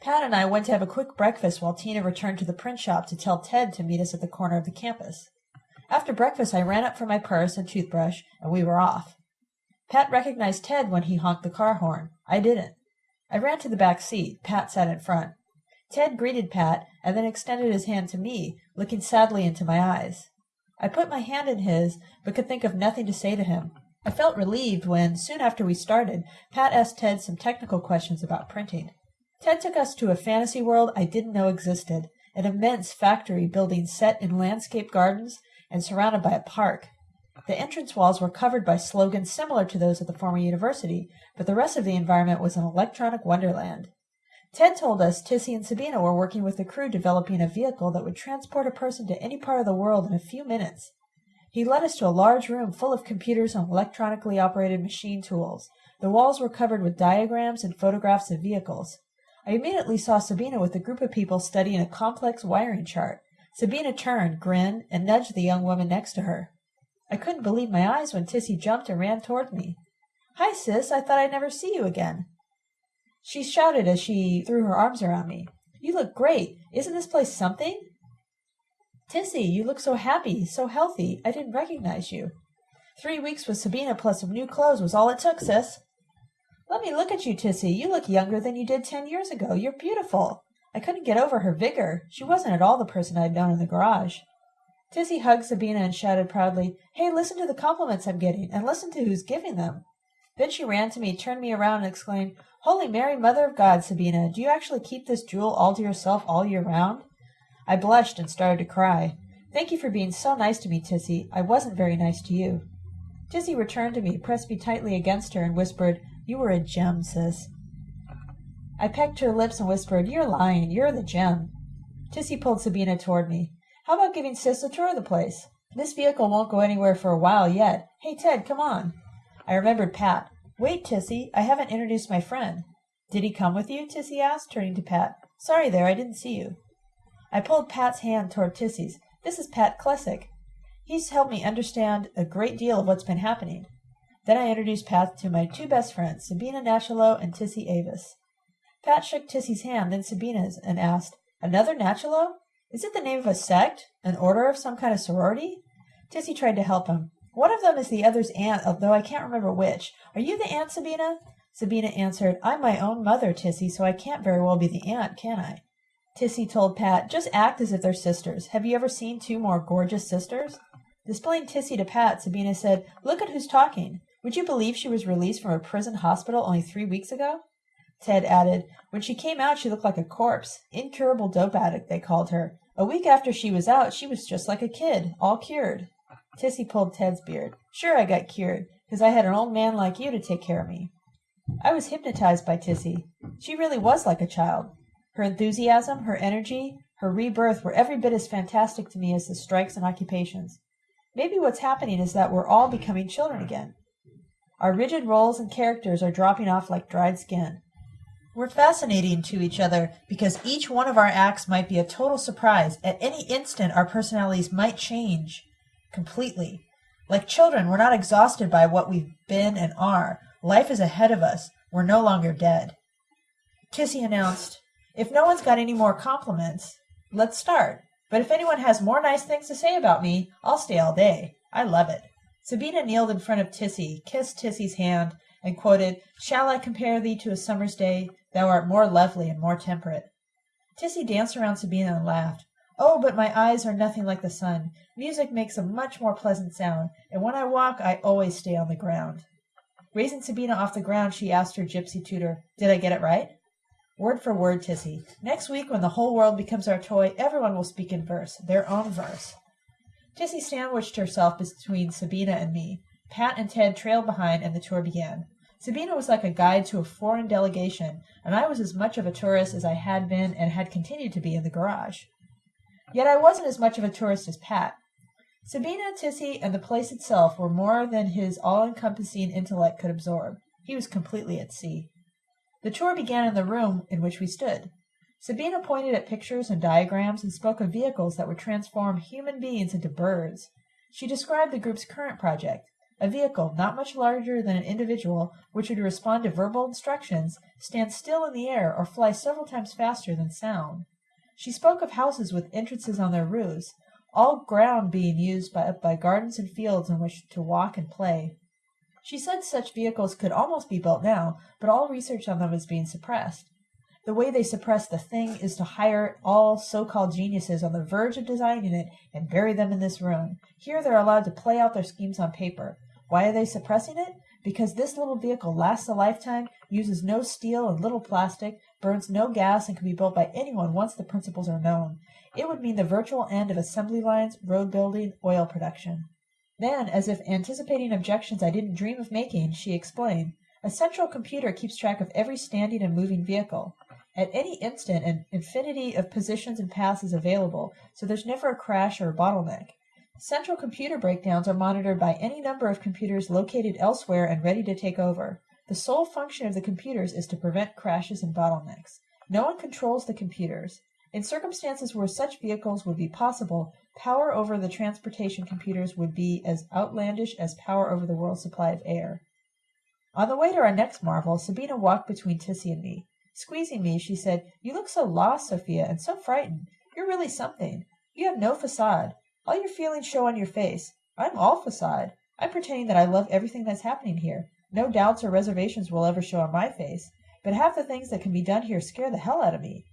Pat and I went to have a quick breakfast while Tina returned to the print shop to tell Ted to meet us at the corner of the campus. After breakfast, I ran up for my purse and toothbrush, and we were off. Pat recognized Ted when he honked the car horn. I didn't. I ran to the back seat. Pat sat in front. Ted greeted Pat and then extended his hand to me, looking sadly into my eyes. I put my hand in his, but could think of nothing to say to him. I felt relieved when, soon after we started, Pat asked Ted some technical questions about printing. Ted took us to a fantasy world I didn't know existed, an immense factory building set in landscape gardens and surrounded by a park. The entrance walls were covered by slogans similar to those of the former university, but the rest of the environment was an electronic wonderland. Ted told us Tissy and Sabina were working with the crew developing a vehicle that would transport a person to any part of the world in a few minutes. He led us to a large room full of computers and electronically operated machine tools. The walls were covered with diagrams and photographs of vehicles. I immediately saw Sabina with a group of people studying a complex wiring chart. Sabina turned, grinned, and nudged the young woman next to her. I couldn't believe my eyes when Tissy jumped and ran toward me. Hi, sis, I thought I'd never see you again. She shouted as she threw her arms around me. You look great. Isn't this place something? Tissy, you look so happy, so healthy. I didn't recognize you. Three weeks with Sabina plus some new clothes was all it took, sis. Let me look at you, Tissy. You look younger than you did ten years ago. You're beautiful. I couldn't get over her vigor. She wasn't at all the person I'd known in the garage. Tissy hugged Sabina and shouted proudly, Hey, listen to the compliments I'm getting, and listen to who's giving them. Then she ran to me, turned me around, and exclaimed, Holy Mary, Mother of God, Sabina, do you actually keep this jewel all to yourself all year round? I blushed and started to cry. Thank you for being so nice to me, Tissy. I wasn't very nice to you. Tissy returned to me, pressed me tightly against her, and whispered, You were a gem, sis. I pecked her lips and whispered, You're lying. You're the gem. Tissy pulled Sabina toward me. How about giving Sis a tour of the place? This vehicle won't go anywhere for a while yet. Hey, Ted, come on. I remembered Pat. Wait, Tissy, I haven't introduced my friend. Did he come with you? Tissy asked, turning to Pat. Sorry there, I didn't see you. I pulled Pat's hand toward Tissy's. This is Pat Klesick. He's helped me understand a great deal of what's been happening. Then I introduced Pat to my two best friends, Sabina Nachalo and Tissy Avis. Pat shook Tissy's hand, then Sabina's, and asked, Another Nachalo? Is it the name of a sect? An order of some kind of sorority? Tissy tried to help him. One of them is the other's aunt, although I can't remember which. Are you the aunt, Sabina? Sabina answered, I'm my own mother, Tissy, so I can't very well be the aunt, can I? Tissy told Pat, just act as if they're sisters. Have you ever seen two more gorgeous sisters? Displaying Tissy to Pat, Sabina said, Look at who's talking. Would you believe she was released from a prison hospital only three weeks ago? Ted added, When she came out, she looked like a corpse. Incurable dope addict, they called her. A week after she was out, she was just like a kid, all cured. Tissy pulled Ted's beard. Sure, I got cured, because I had an old man like you to take care of me. I was hypnotized by Tissy. She really was like a child. Her enthusiasm, her energy, her rebirth were every bit as fantastic to me as the strikes and occupations. Maybe what's happening is that we're all becoming children again. Our rigid roles and characters are dropping off like dried skin. We're fascinating to each other because each one of our acts might be a total surprise. At any instant, our personalities might change completely. Like children, we're not exhausted by what we've been and are. Life is ahead of us. We're no longer dead. Tissy announced, If no one's got any more compliments, let's start. But if anyone has more nice things to say about me, I'll stay all day. I love it. Sabina kneeled in front of Tissy, kissed Tissy's hand, and quoted, Shall I compare thee to a summer's day? Thou art more lovely and more temperate. Tissy danced around Sabina and laughed. Oh, but my eyes are nothing like the sun. Music makes a much more pleasant sound, and when I walk I always stay on the ground. Raising Sabina off the ground, she asked her gypsy tutor, Did I get it right? Word for word, Tissy. Next week, when the whole world becomes our toy, everyone will speak in verse, their own verse. Tissy sandwiched herself between Sabina and me. Pat and Ted trailed behind, and the tour began. Sabina was like a guide to a foreign delegation, and I was as much of a tourist as I had been and had continued to be in the garage. Yet I wasn't as much of a tourist as Pat. Sabina, Tissy, and the place itself were more than his all-encompassing intellect could absorb. He was completely at sea. The tour began in the room in which we stood. Sabina pointed at pictures and diagrams and spoke of vehicles that would transform human beings into birds. She described the group's current project, A vehicle, not much larger than an individual, which would respond to verbal instructions, stand still in the air or fly several times faster than sound. She spoke of houses with entrances on their roofs, all ground being used by, by gardens and fields in which to walk and play. She said such vehicles could almost be built now, but all research on them is being suppressed. The way they suppress the thing is to hire all so-called geniuses on the verge of designing it and bury them in this room. Here they're allowed to play out their schemes on paper. Why are they suppressing it? Because this little vehicle lasts a lifetime, uses no steel and little plastic, burns no gas, and can be built by anyone once the principles are known. It would mean the virtual end of assembly lines, road building, oil production. Then, as if anticipating objections I didn't dream of making, she explained, a central computer keeps track of every standing and moving vehicle. At any instant an infinity of positions and paths is available, so there's never a crash or a bottleneck. Central computer breakdowns are monitored by any number of computers located elsewhere and ready to take over. The sole function of the computers is to prevent crashes and bottlenecks. No one controls the computers. In circumstances where such vehicles would be possible, power over the transportation computers would be as outlandish as power over the world's supply of air. On the way to our next marvel, Sabina walked between Tissy and me. Squeezing me, she said, You look so lost, Sophia, and so frightened. You're really something. You have no facade. All your feelings show on your face. I'm all facade. I'm pretending that I love everything that's happening here. No doubts or reservations will ever show on my face. But half the things that can be done here scare the hell out of me.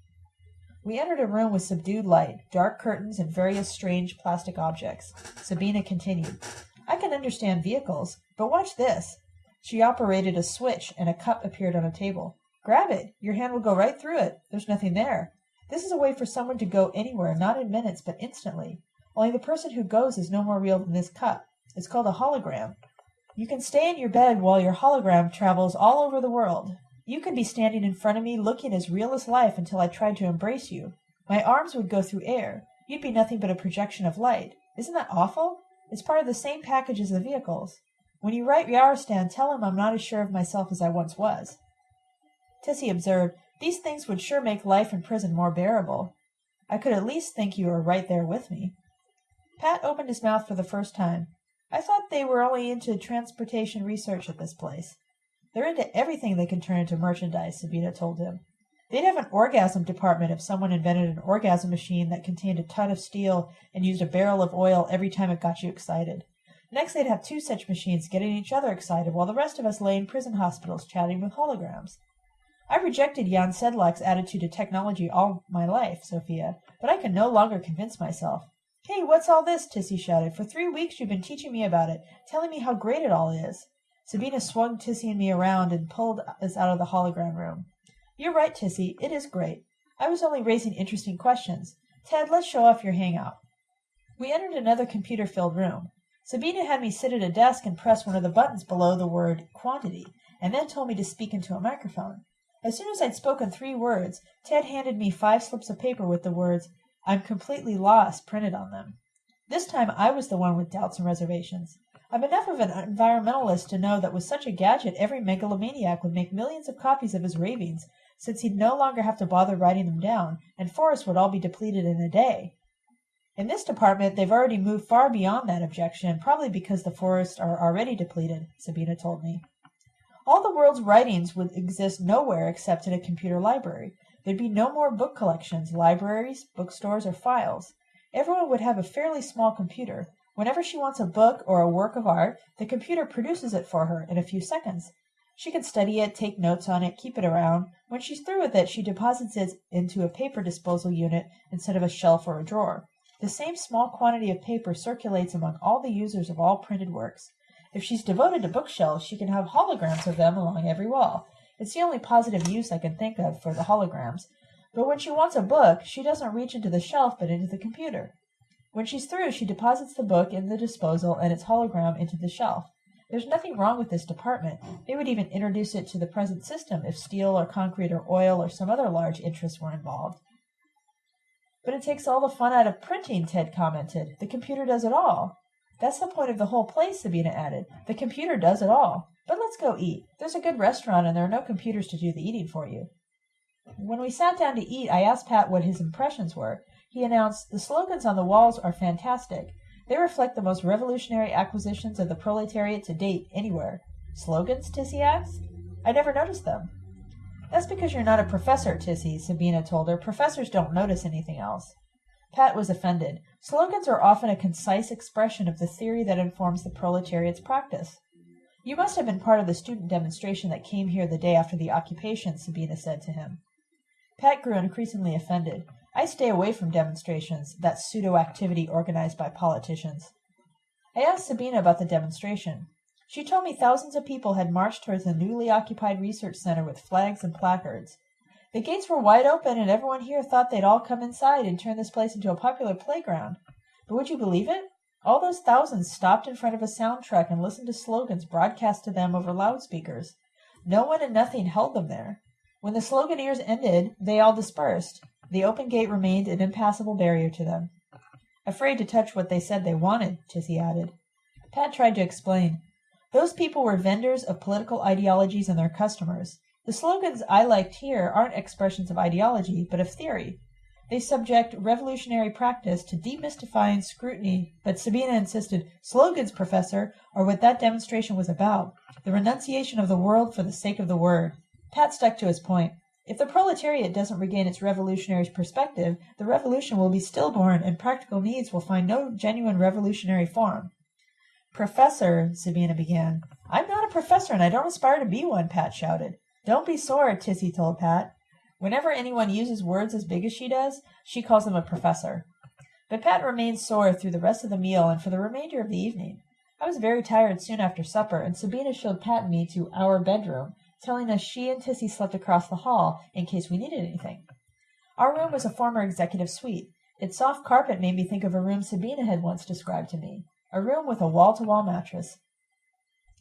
We entered a room with subdued light, dark curtains, and various strange plastic objects. Sabina continued, I can understand vehicles, but watch this. She operated a switch and a cup appeared on a table. Grab it. Your hand will go right through it. There's nothing there. This is a way for someone to go anywhere, not in minutes, but instantly. Only the person who goes is no more real than this cup. It's called a hologram. You can stay in your bed while your hologram travels all over the world. You could be standing in front of me looking as real as life until I tried to embrace you. My arms would go through air. You'd be nothing but a projection of light. Isn't that awful? It's part of the same package as the vehicles. When you write Yarostan, tell him I'm not as sure of myself as I once was. Tissy observed, These things would sure make life in prison more bearable. I could at least think you were right there with me. Pat opened his mouth for the first time. I thought they were only into transportation research at this place. They're into everything they can turn into merchandise, Sabina told him. They'd have an orgasm department if someone invented an orgasm machine that contained a ton of steel and used a barrel of oil every time it got you excited. Next, they'd have two such machines getting each other excited while the rest of us lay in prison hospitals chatting with holograms. I rejected Jan Sedlak's attitude to technology all my life, Sophia, but I can no longer convince myself. Hey, what's all this? Tissy shouted. For three weeks you've been teaching me about it, telling me how great it all is. Sabina swung Tissy and me around and pulled us out of the hologram room. You're right, Tissy. It is great. I was only raising interesting questions. Ted, let's show off your hangout. We entered another computer-filled room. Sabina had me sit at a desk and press one of the buttons below the word quantity, and then told me to speak into a microphone. As soon as I'd spoken three words, Ted handed me five slips of paper with the words, I'm completely lost, printed on them. This time I was the one with doubts and reservations. I'm enough of an environmentalist to know that with such a gadget every megalomaniac would make millions of copies of his ravings, since he'd no longer have to bother writing them down, and forests would all be depleted in a day. In this department they've already moved far beyond that objection, probably because the forests are already depleted, Sabina told me. All the world's writings would exist nowhere except in a computer library. There'd be no more book collections, libraries, bookstores, or files. Everyone would have a fairly small computer. Whenever she wants a book or a work of art, the computer produces it for her in a few seconds. She can study it, take notes on it, keep it around. When she's through with it, she deposits it into a paper disposal unit instead of a shelf or a drawer. The same small quantity of paper circulates among all the users of all printed works. If she's devoted to bookshelves, she can have holograms of them along every wall. It's the only positive use I can think of for the holograms. But when she wants a book, she doesn't reach into the shelf but into the computer. When she's through, she deposits the book in the disposal and its hologram into the shelf. There's nothing wrong with this department. They would even introduce it to the present system if steel or concrete or oil or some other large interest were involved. But it takes all the fun out of printing, Ted commented. The computer does it all. That's the point of the whole place, Sabina added. The computer does it all. But let's go eat. There's a good restaurant and there are no computers to do the eating for you. When we sat down to eat, I asked Pat what his impressions were. He announced, The slogans on the walls are fantastic. They reflect the most revolutionary acquisitions of the proletariat to date anywhere. Slogans? Tissy asked. I never noticed them. That's because you're not a professor, Tissy, Sabina told her. Professors don't notice anything else. Pat was offended. Slogans are often a concise expression of the theory that informs the proletariat's practice. You must have been part of the student demonstration that came here the day after the occupation, Sabina said to him. Pat grew increasingly offended. I stay away from demonstrations, that pseudo activity organized by politicians. I asked Sabina about the demonstration. She told me thousands of people had marched towards the newly occupied research center with flags and placards. The gates were wide open, and everyone here thought they'd all come inside and turn this place into a popular playground. But would you believe it? All those thousands stopped in front of a sound truck and listened to slogans broadcast to them over loudspeakers. No one and nothing held them there. When the sloganeers ended, they all dispersed. The open gate remained an impassable barrier to them. Afraid to touch what they said they wanted, Tissy added. Pat tried to explain. Those people were vendors of political ideologies and their customers. The slogans I liked here aren't expressions of ideology, but of theory. They subject revolutionary practice to demystifying scrutiny, but Sabina insisted, slogans, Professor, are what that demonstration was about, the renunciation of the world for the sake of the word. Pat stuck to his point. If the proletariat doesn't regain its revolutionary perspective, the revolution will be stillborn and practical needs will find no genuine revolutionary form. Professor, Sabina began. I'm not a professor and I don't aspire to be one, Pat shouted. Don't be sore, Tissy told Pat. Whenever anyone uses words as big as she does, she calls them a professor. But Pat remained sore through the rest of the meal and for the remainder of the evening. I was very tired soon after supper, and Sabina showed Pat and me to our bedroom, telling us she and Tissy slept across the hall in case we needed anything. Our room was a former executive suite. Its soft carpet made me think of a room Sabina had once described to me a room with a wall to wall mattress.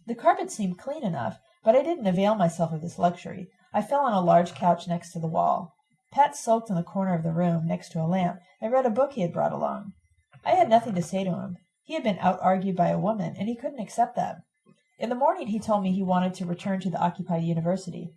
The carpet seemed clean enough, but I didn't avail myself of this luxury. I fell on a large couch next to the wall. Pat sulked in the corner of the room, next to a lamp, and read a book he had brought along. I had nothing to say to him. He had been out argued by a woman, and he couldn't accept that. In the morning he told me he wanted to return to the occupied university.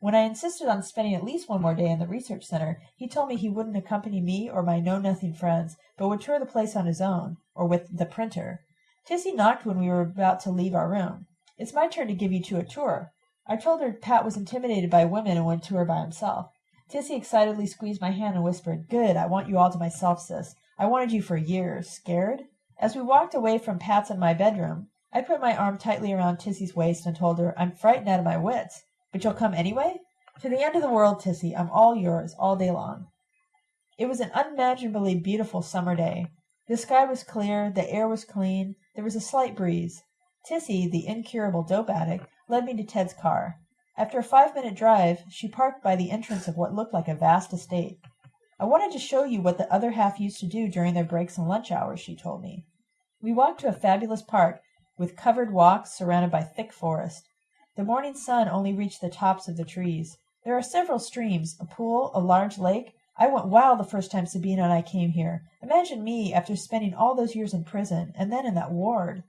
When I insisted on spending at least one more day in the research center, he told me he wouldn't accompany me or my know-nothing friends, but would tour the place on his own, or with the printer. Tissy knocked when we were about to leave our room. It's my turn to give you two a tour. I told her Pat was intimidated by women and went to her by himself. Tissy excitedly squeezed my hand and whispered, Good, I want you all to myself, sis. I wanted you for years. Scared? As we walked away from Pat's and my bedroom, I put my arm tightly around Tissy's waist and told her, I'm frightened out of my wits. But you'll come anyway? To the end of the world, Tissy. I'm all yours, all day long. It was an unimaginably beautiful summer day. The sky was clear, the air was clean, there was a slight breeze. Tissy, the incurable dope addict, led me to Ted's car. After a five minute drive, she parked by the entrance of what looked like a vast estate. I wanted to show you what the other half used to do during their breaks and lunch hours, she told me. We walked to a fabulous park with covered walks surrounded by thick forest. The morning sun only reached the tops of the trees. There are several streams, a pool, a large lake. I went wild the first time Sabina and I came here. Imagine me, after spending all those years in prison, and then in that ward.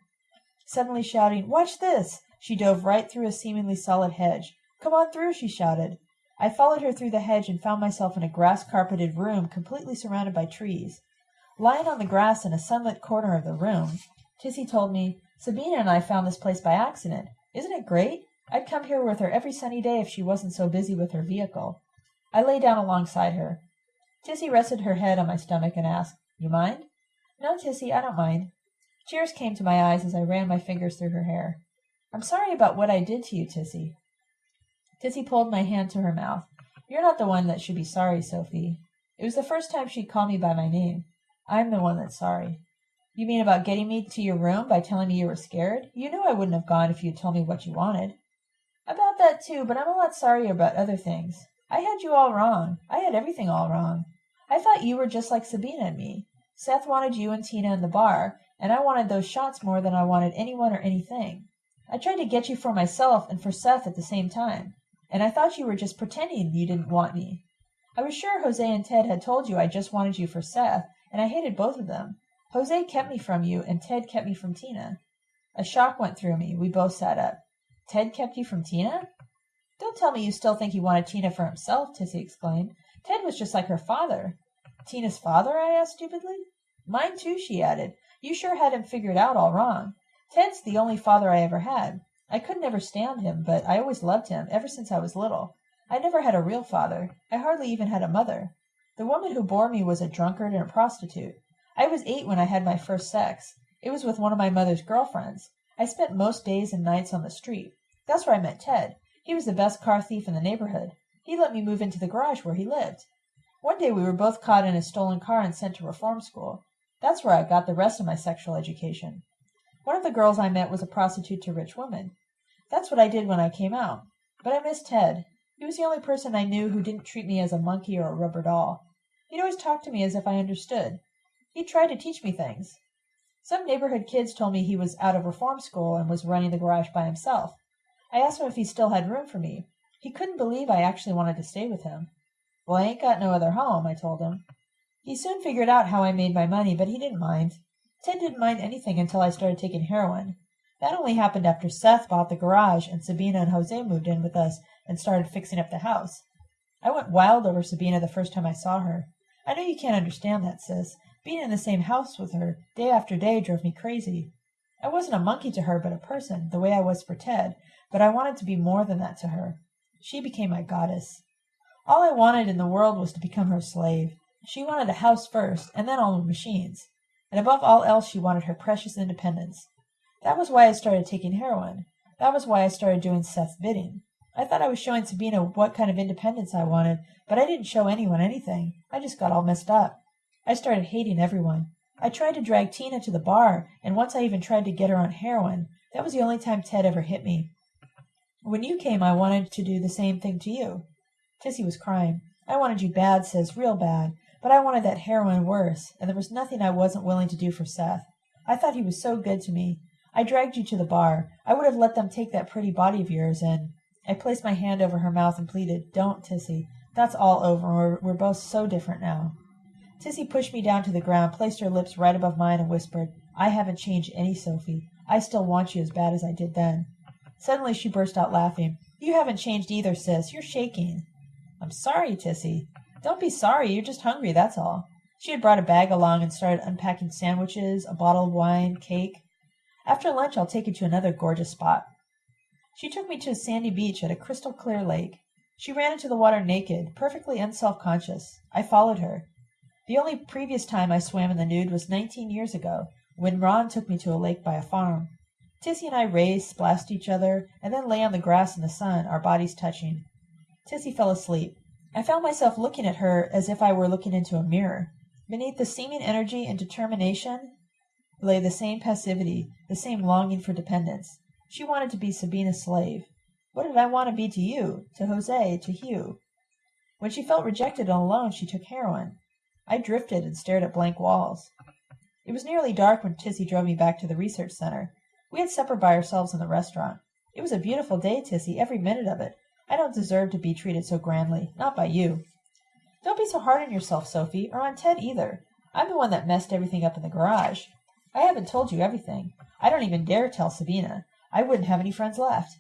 Suddenly shouting, Watch this! She dove right through a seemingly solid hedge. Come on through, she shouted. I followed her through the hedge and found myself in a grass carpeted room completely surrounded by trees. Lying on the grass in a sunlit corner of the room, Tissy told me, Sabina and I found this place by accident. Isn't it great? I'd come here with her every sunny day if she wasn't so busy with her vehicle. I lay down alongside her. Tissy rested her head on my stomach and asked, You mind? No, Tissy, I don't mind. Tears came to my eyes as I ran my fingers through her hair. I'm sorry about what I did to you, Tissy. Tissy pulled my hand to her mouth. You're not the one that should be sorry, Sophie. It was the first time she'd called me by my name. I'm the one that's sorry. You mean about getting me to your room by telling me you were scared? You knew I wouldn't have gone if you'd told me what you wanted. About that too, but I'm a lot sorrier about other things. I had you all wrong. I had everything all wrong. I thought you were just like Sabina and me. Seth wanted you and Tina in the bar, and I wanted those shots more than I wanted anyone or anything. I tried to get you for myself and for Seth at the same time, and I thought you were just pretending you didn't want me. I was sure Jose and Ted had told you I just wanted you for Seth, and I hated both of them. Jose kept me from you, and Ted kept me from Tina. A shock went through me. We both sat up. Ted kept you from Tina? Don't tell me you still think he wanted Tina for himself, Tissy exclaimed. Ted was just like her father. Tina's father? I asked stupidly. Mine too, she added. You sure had him figured out all wrong. Ted's the only father I ever had. I could never stand him, but I always loved him, ever since I was little. I never had a real father. I hardly even had a mother. The woman who bore me was a drunkard and a prostitute. I was eight when I had my first sex. It was with one of my mother's girl friends. I spent most days and nights on the street. That's where I met Ted. He was the best car thief in the neighborhood. He let me move into the garage where he lived. One day we were both caught in a stolen car and sent to reform school. That's where I got the rest of my sexual education. One of the girls I met was a prostitute to rich women. That's what I did when I came out. But I missed Ted. He was the only person I knew who didn't treat me as a monkey or a rubber doll. He'd always talk to me as if I understood. He tried to teach me things. Some neighborhood kids told me he was out of reform school and was running the garage by himself. I asked him if he still had room for me. He couldn't believe I actually wanted to stay with him. Well, I ain't got no other home, I told him. He soon figured out how I made my money, but he didn't mind. Ted didn't mind anything until I started taking heroin. That only happened after Seth bought the garage and Sabina and Jose moved in with us and started fixing up the house. I went wild over Sabina the first time I saw her. I know you can't understand that, sis. Being in the same house with her day after day drove me crazy. I wasn't a monkey to her, but a person, the way I was for Ted, but I wanted to be more than that to her. She became my goddess. All I wanted in the world was to become her slave. She wanted a house first, and then all the machines. And above all else, she wanted her precious independence. That was why I started taking heroin. That was why I started doing Seth's bidding. I thought I was showing Sabina what kind of independence I wanted, but I didn't show anyone anything. I just got all messed up. I started hating everyone. I tried to drag Tina to the bar, and once I even tried to get her on heroin. That was the only time Ted ever hit me. When you came, I wanted to do the same thing to you. Tissy was crying. I wanted you bad, sis, real bad. But I wanted that heroin worse, and there was nothing I wasn't willing to do for Seth. I thought he was so good to me. I dragged you to the bar. I would have let them take that pretty body of yours, and I placed my hand over her mouth and pleaded, Don't, Tissy. That's all over, we're, we're both so different now. Tissy pushed me down to the ground, placed her lips right above mine, and whispered, I haven't changed any, Sophie. I still want you as bad as I did then. Suddenly she burst out laughing. You haven't changed either, sis. You're shaking. I'm sorry, Tissy. Don't be sorry. You're just hungry, that's all. She had brought a bag along and started unpacking sandwiches, a bottle of wine, cake. After lunch, I'll take you to another gorgeous spot. She took me to a sandy beach at a crystal clear lake. She ran into the water naked, perfectly unself conscious. I followed her. The only previous time I swam in the nude was nineteen years ago, when Ron took me to a lake by a farm. Tissy and I raced, splashed each other, and then lay on the grass in the sun, our bodies touching. Tissy fell asleep. I found myself looking at her as if I were looking into a mirror. Beneath the seeming energy and determination lay the same passivity, the same longing for dependence. She wanted to be Sabina's slave. What did I want to be to you, to Jose, to Hugh? When she felt rejected and alone, she took heroin. I drifted and stared at blank walls. It was nearly dark when Tissy drove me back to the research center. We had supper by ourselves in the restaurant. It was a beautiful day, Tissy, every minute of it. I don't deserve to be treated so grandly, not by you. Don't be so hard on yourself, Sophie, or on Ted either. I'm the one that messed everything up in the garage. I haven't told you everything. I don't even dare tell Sabina. I wouldn't have any friends left.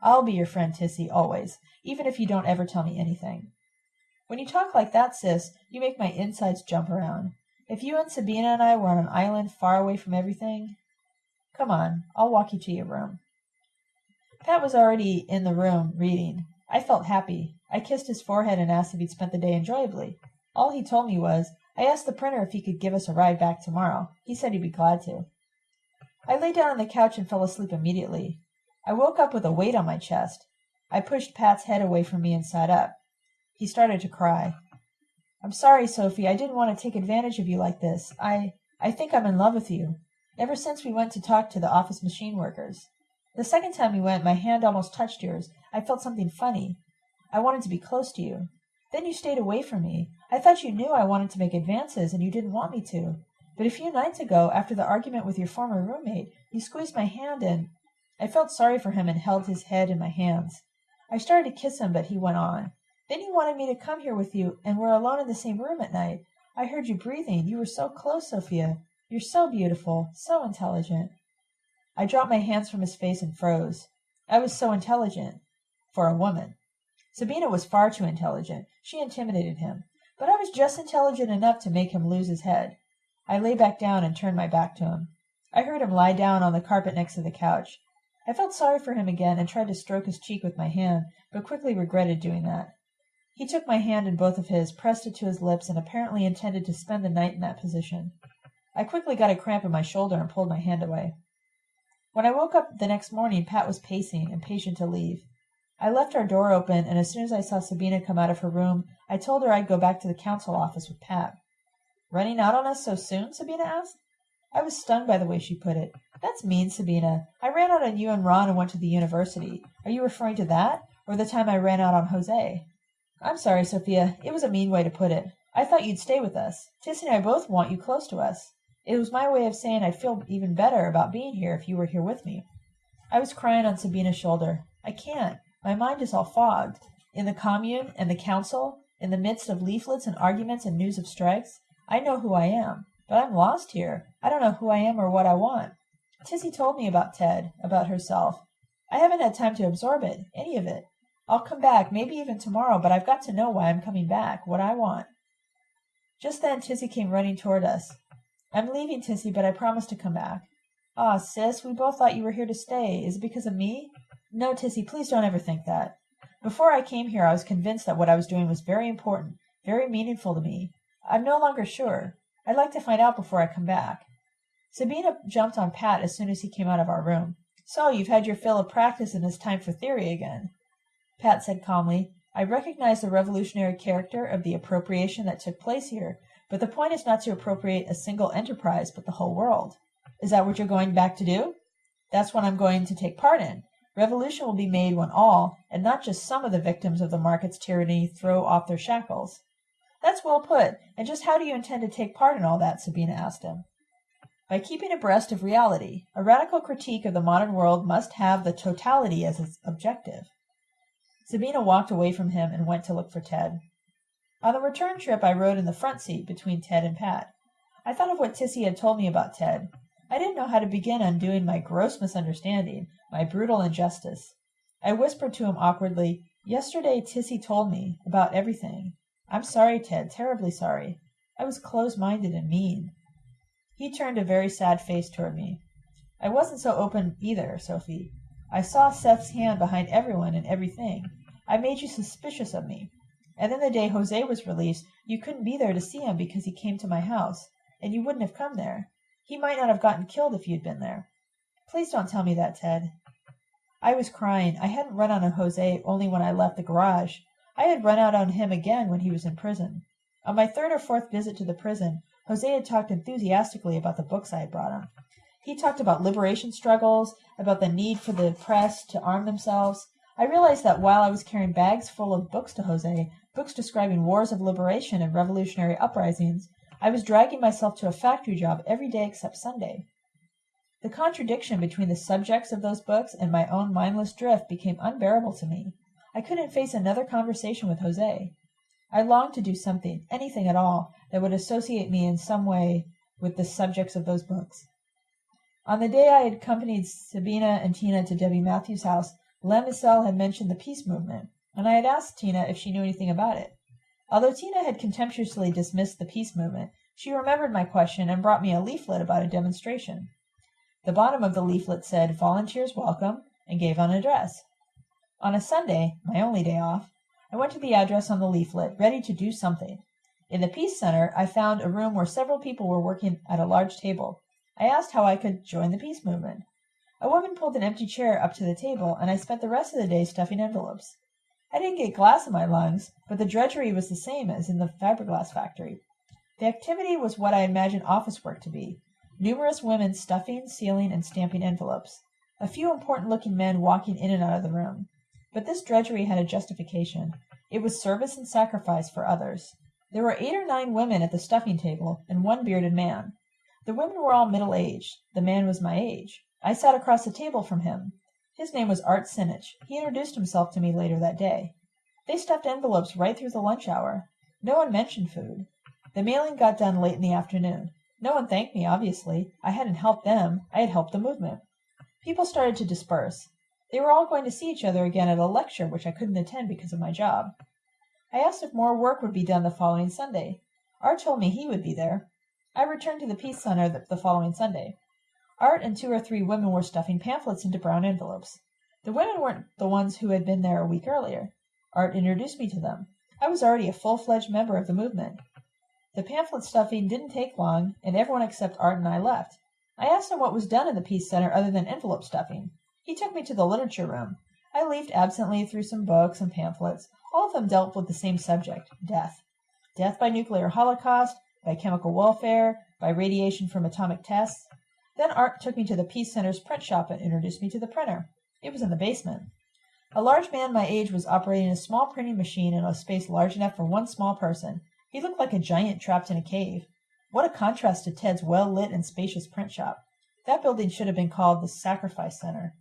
I'll be your friend, Tissy, always, even if you don't ever tell me anything. When you talk like that, sis, you make my insides jump around. If you and Sabina and I were on an island far away from everything. Come on, I'll walk you to your room. Pat was already in the room, reading. I felt happy. I kissed his forehead and asked if he'd spent the day enjoyably. All he told me was, I asked the printer if he could give us a ride back tomorrow. He said he'd be glad to. I lay down on the couch and fell asleep immediately. I woke up with a weight on my chest. I pushed Pat's head away from me and sat up. He started to cry. I'm sorry, Sophie. I didn't want to take advantage of you like this. I I think I'm in love with you. Ever since we went to talk to the office machine workers. The second time we went, my hand almost touched yours. I felt something funny. I wanted to be close to you. Then you stayed away from me. I thought you knew I wanted to make advances and you didn't want me to. But a few nights ago, after the argument with your former roommate, you squeezed my hand and I felt sorry for him and held his head in my hands. I started to kiss him, but he went on. Then you wanted me to come here with you, and we're alone in the same room at night. I heard you breathing. You were so close, Sophia. You're so beautiful, so intelligent. I dropped my hands from his face and froze. I was so intelligent. For a woman. Sabina was far too intelligent. She intimidated him. But I was just intelligent enough to make him lose his head. I lay back down and turned my back to him. I heard him lie down on the carpet next to the couch. I felt sorry for him again and tried to stroke his cheek with my hand, but quickly regretted doing that. He took my hand in both of his, pressed it to his lips, and apparently intended to spend the night in that position. I quickly got a cramp in my shoulder and pulled my hand away. When I woke up the next morning Pat was pacing, impatient to leave. I left our door open, and as soon as I saw Sabina come out of her room I told her I'd go back to the council office with Pat. "Running out on us so soon?" Sabina asked. I was stung by the way she put it. "That's mean, Sabina. I ran out on you and Ron and went to the university. Are you referring to that, or the time I ran out on José?" "I'm sorry, Sophia. It was a mean way to put it. I thought you'd stay with us. Tissy and I both want you close to us. It was my way of saying I'd feel even better about being here if you were here with me." I was crying on Sabina's shoulder. "I can't. My mind is all fogged. In the commune and the council, in the midst of leaflets and arguments and news of strikes, I know who I am. But I'm lost here. I don't know who I am or what I want. Tissy told me about Ted, about herself. I haven't had time to absorb it, any of it. I'll come back, maybe even tomorrow, but I've got to know why I'm coming back, what I want. Just then Tissy came running toward us. I'm leaving, Tissy, but I promise to come back. Ah, sis, we both thought you were here to stay. Is it because of me? No, Tissy, please don't ever think that. Before I came here I was convinced that what I was doing was very important, very meaningful to me. I'm no longer sure. I'd like to find out before I come back." Sabina jumped on Pat as soon as he came out of our room. "So you've had your fill of practice and it's time for theory again." Pat said calmly, "I recognize the revolutionary character of the appropriation that took place here, but the point is not to appropriate a single enterprise, but the whole world. Is that what you're going back to do?" "That's what I'm going to take part in. Revolution will be made when all, and not just some of the victims of the market's tyranny throw off their shackles. "That's well put. And just how do you intend to take part in all that?" Sabina asked him. "By keeping abreast of reality. A radical critique of the modern world must have the totality as its objective." Sabina walked away from him and went to look for Ted. On the return trip I rode in the front seat between Ted and Pat. I thought of what Tissy had told me about Ted. I didn't know how to begin undoing my gross misunderstanding, my brutal injustice. I whispered to him awkwardly, "Yesterday Tissy told me about everything. I'm sorry, Ted, terribly sorry. I was close minded and mean." He turned a very sad face toward me. "I wasn't so open either, Sophie. I saw Seth's hand behind everyone and everything. I made you suspicious of me. And then the day José was released you couldn't be there to see him because he came to my house, and you wouldn't have come there. He might not have gotten killed if you'd been there. Please don't tell me that, Ted." I was crying. I hadn't run out on José only when I left the garage. I had run out on him again when he was in prison. On my third or fourth visit to the prison, José had talked enthusiastically about the books I had brought him. He talked about liberation struggles, about the need for the press to arm themselves. I realized that while I was carrying bags full of books to José, books describing wars of liberation and revolutionary uprisings, I was dragging myself to a factory job every day except Sunday. The contradiction between the subjects of those books and my own mindless drift became unbearable to me. I couldn't face another conversation with José. I longed to do something, anything at all, that would associate me in some way with the subjects of those books. On the day I had accompanied Sabina and Tina to Debbie Matthews' house, Lem had mentioned the peace movement, and I had asked Tina if she knew anything about it. Although Tina had contemptuously dismissed the peace movement, she remembered my question and brought me a leaflet about a demonstration. The bottom of the leaflet said "Volunteers welcome," and gave an address. On a Sunday, my only day off, I went to the address on the leaflet, ready to do something. In the Peace Center I found a room where several people were working at a large table. I asked how I could join the peace movement. A woman pulled an empty chair up to the table, and I spent the rest of the day stuffing envelopes. I didn't get glass in my lungs, but the drudgery was the same as in the fiberglass factory. The activity was what I imagined office work to be numerous women stuffing, sealing, and stamping envelopes, a few important looking men walking in and out of the room. But this drudgery had a justification. It was service and sacrifice for others. There were eight or nine women at the stuffing table, and one bearded man. The women were all middle aged. The man was my age. I sat across the table from him. His name was Art Sinnich. He introduced himself to me later that day. They stuffed envelopes right through the lunch hour. No one mentioned food. The mailing got done late in the afternoon. No one thanked me, obviously. I hadn't helped them. I had helped the movement. People started to disperse. They were all going to see each other again at a lecture which I couldn't attend because of my job. I asked if more work would be done the following Sunday. Art told me he would be there. I returned to the Peace Center the following Sunday. Art and two or three women were stuffing pamphlets into brown envelopes. The women weren't the ones who had been there a week earlier. Art introduced me to them. I was already a full-fledged member of the movement. The pamphlet stuffing didn't take long, and everyone except Art and I left. I asked him what was done in the Peace Center other than envelope stuffing. He took me to the literature room. I leafed absently through some books and pamphlets. All of them dealt with the same subject, death. Death by nuclear holocaust, by chemical warfare, by radiation from atomic tests. Then Art took me to the Peace Center's print shop and introduced me to the printer. It was in the basement. A large man my age was operating a small printing machine in a space large enough for one small person. He looked like a giant trapped in a cave. What a contrast to Ted's well-lit and spacious print shop. That building should have been called the Sacrifice Center.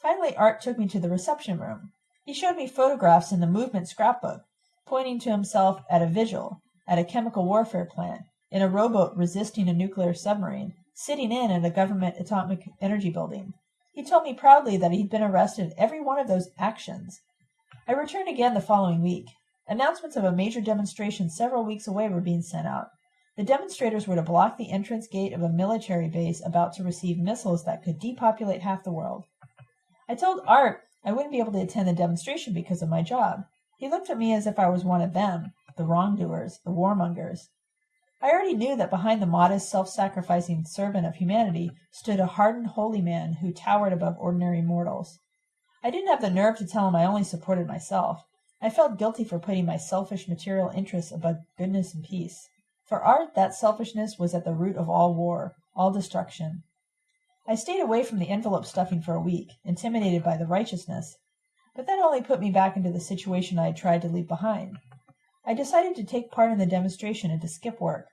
Finally Art took me to the reception room. He showed me photographs in the movement scrapbook, pointing to himself at a vigil, at a chemical warfare plant, in a rowboat resisting a nuclear submarine, sitting in at a government atomic energy building. He told me proudly that he'd been arrested in every one of those actions. I returned again the following week. Announcements of a major demonstration several weeks away were being sent out. The demonstrators were to block the entrance gate of a military base about to receive missiles that could depopulate half the world. I told Art I wouldn't be able to attend the demonstration because of my job. He looked at me as if I was one of them, the wrongdoers, the warmongers. I already knew that behind the modest, self-sacrificing servant of humanity stood a hardened holy man who towered above ordinary mortals. I didn't have the nerve to tell him I only supported myself. I felt guilty for putting my selfish material interests above goodness and peace. For Art, that selfishness was at the root of all war, all destruction. I stayed away from the envelope stuffing for a week, intimidated by the righteousness, but that only put me back into the situation I had tried to leave behind. I decided to take part in the demonstration and to skip work.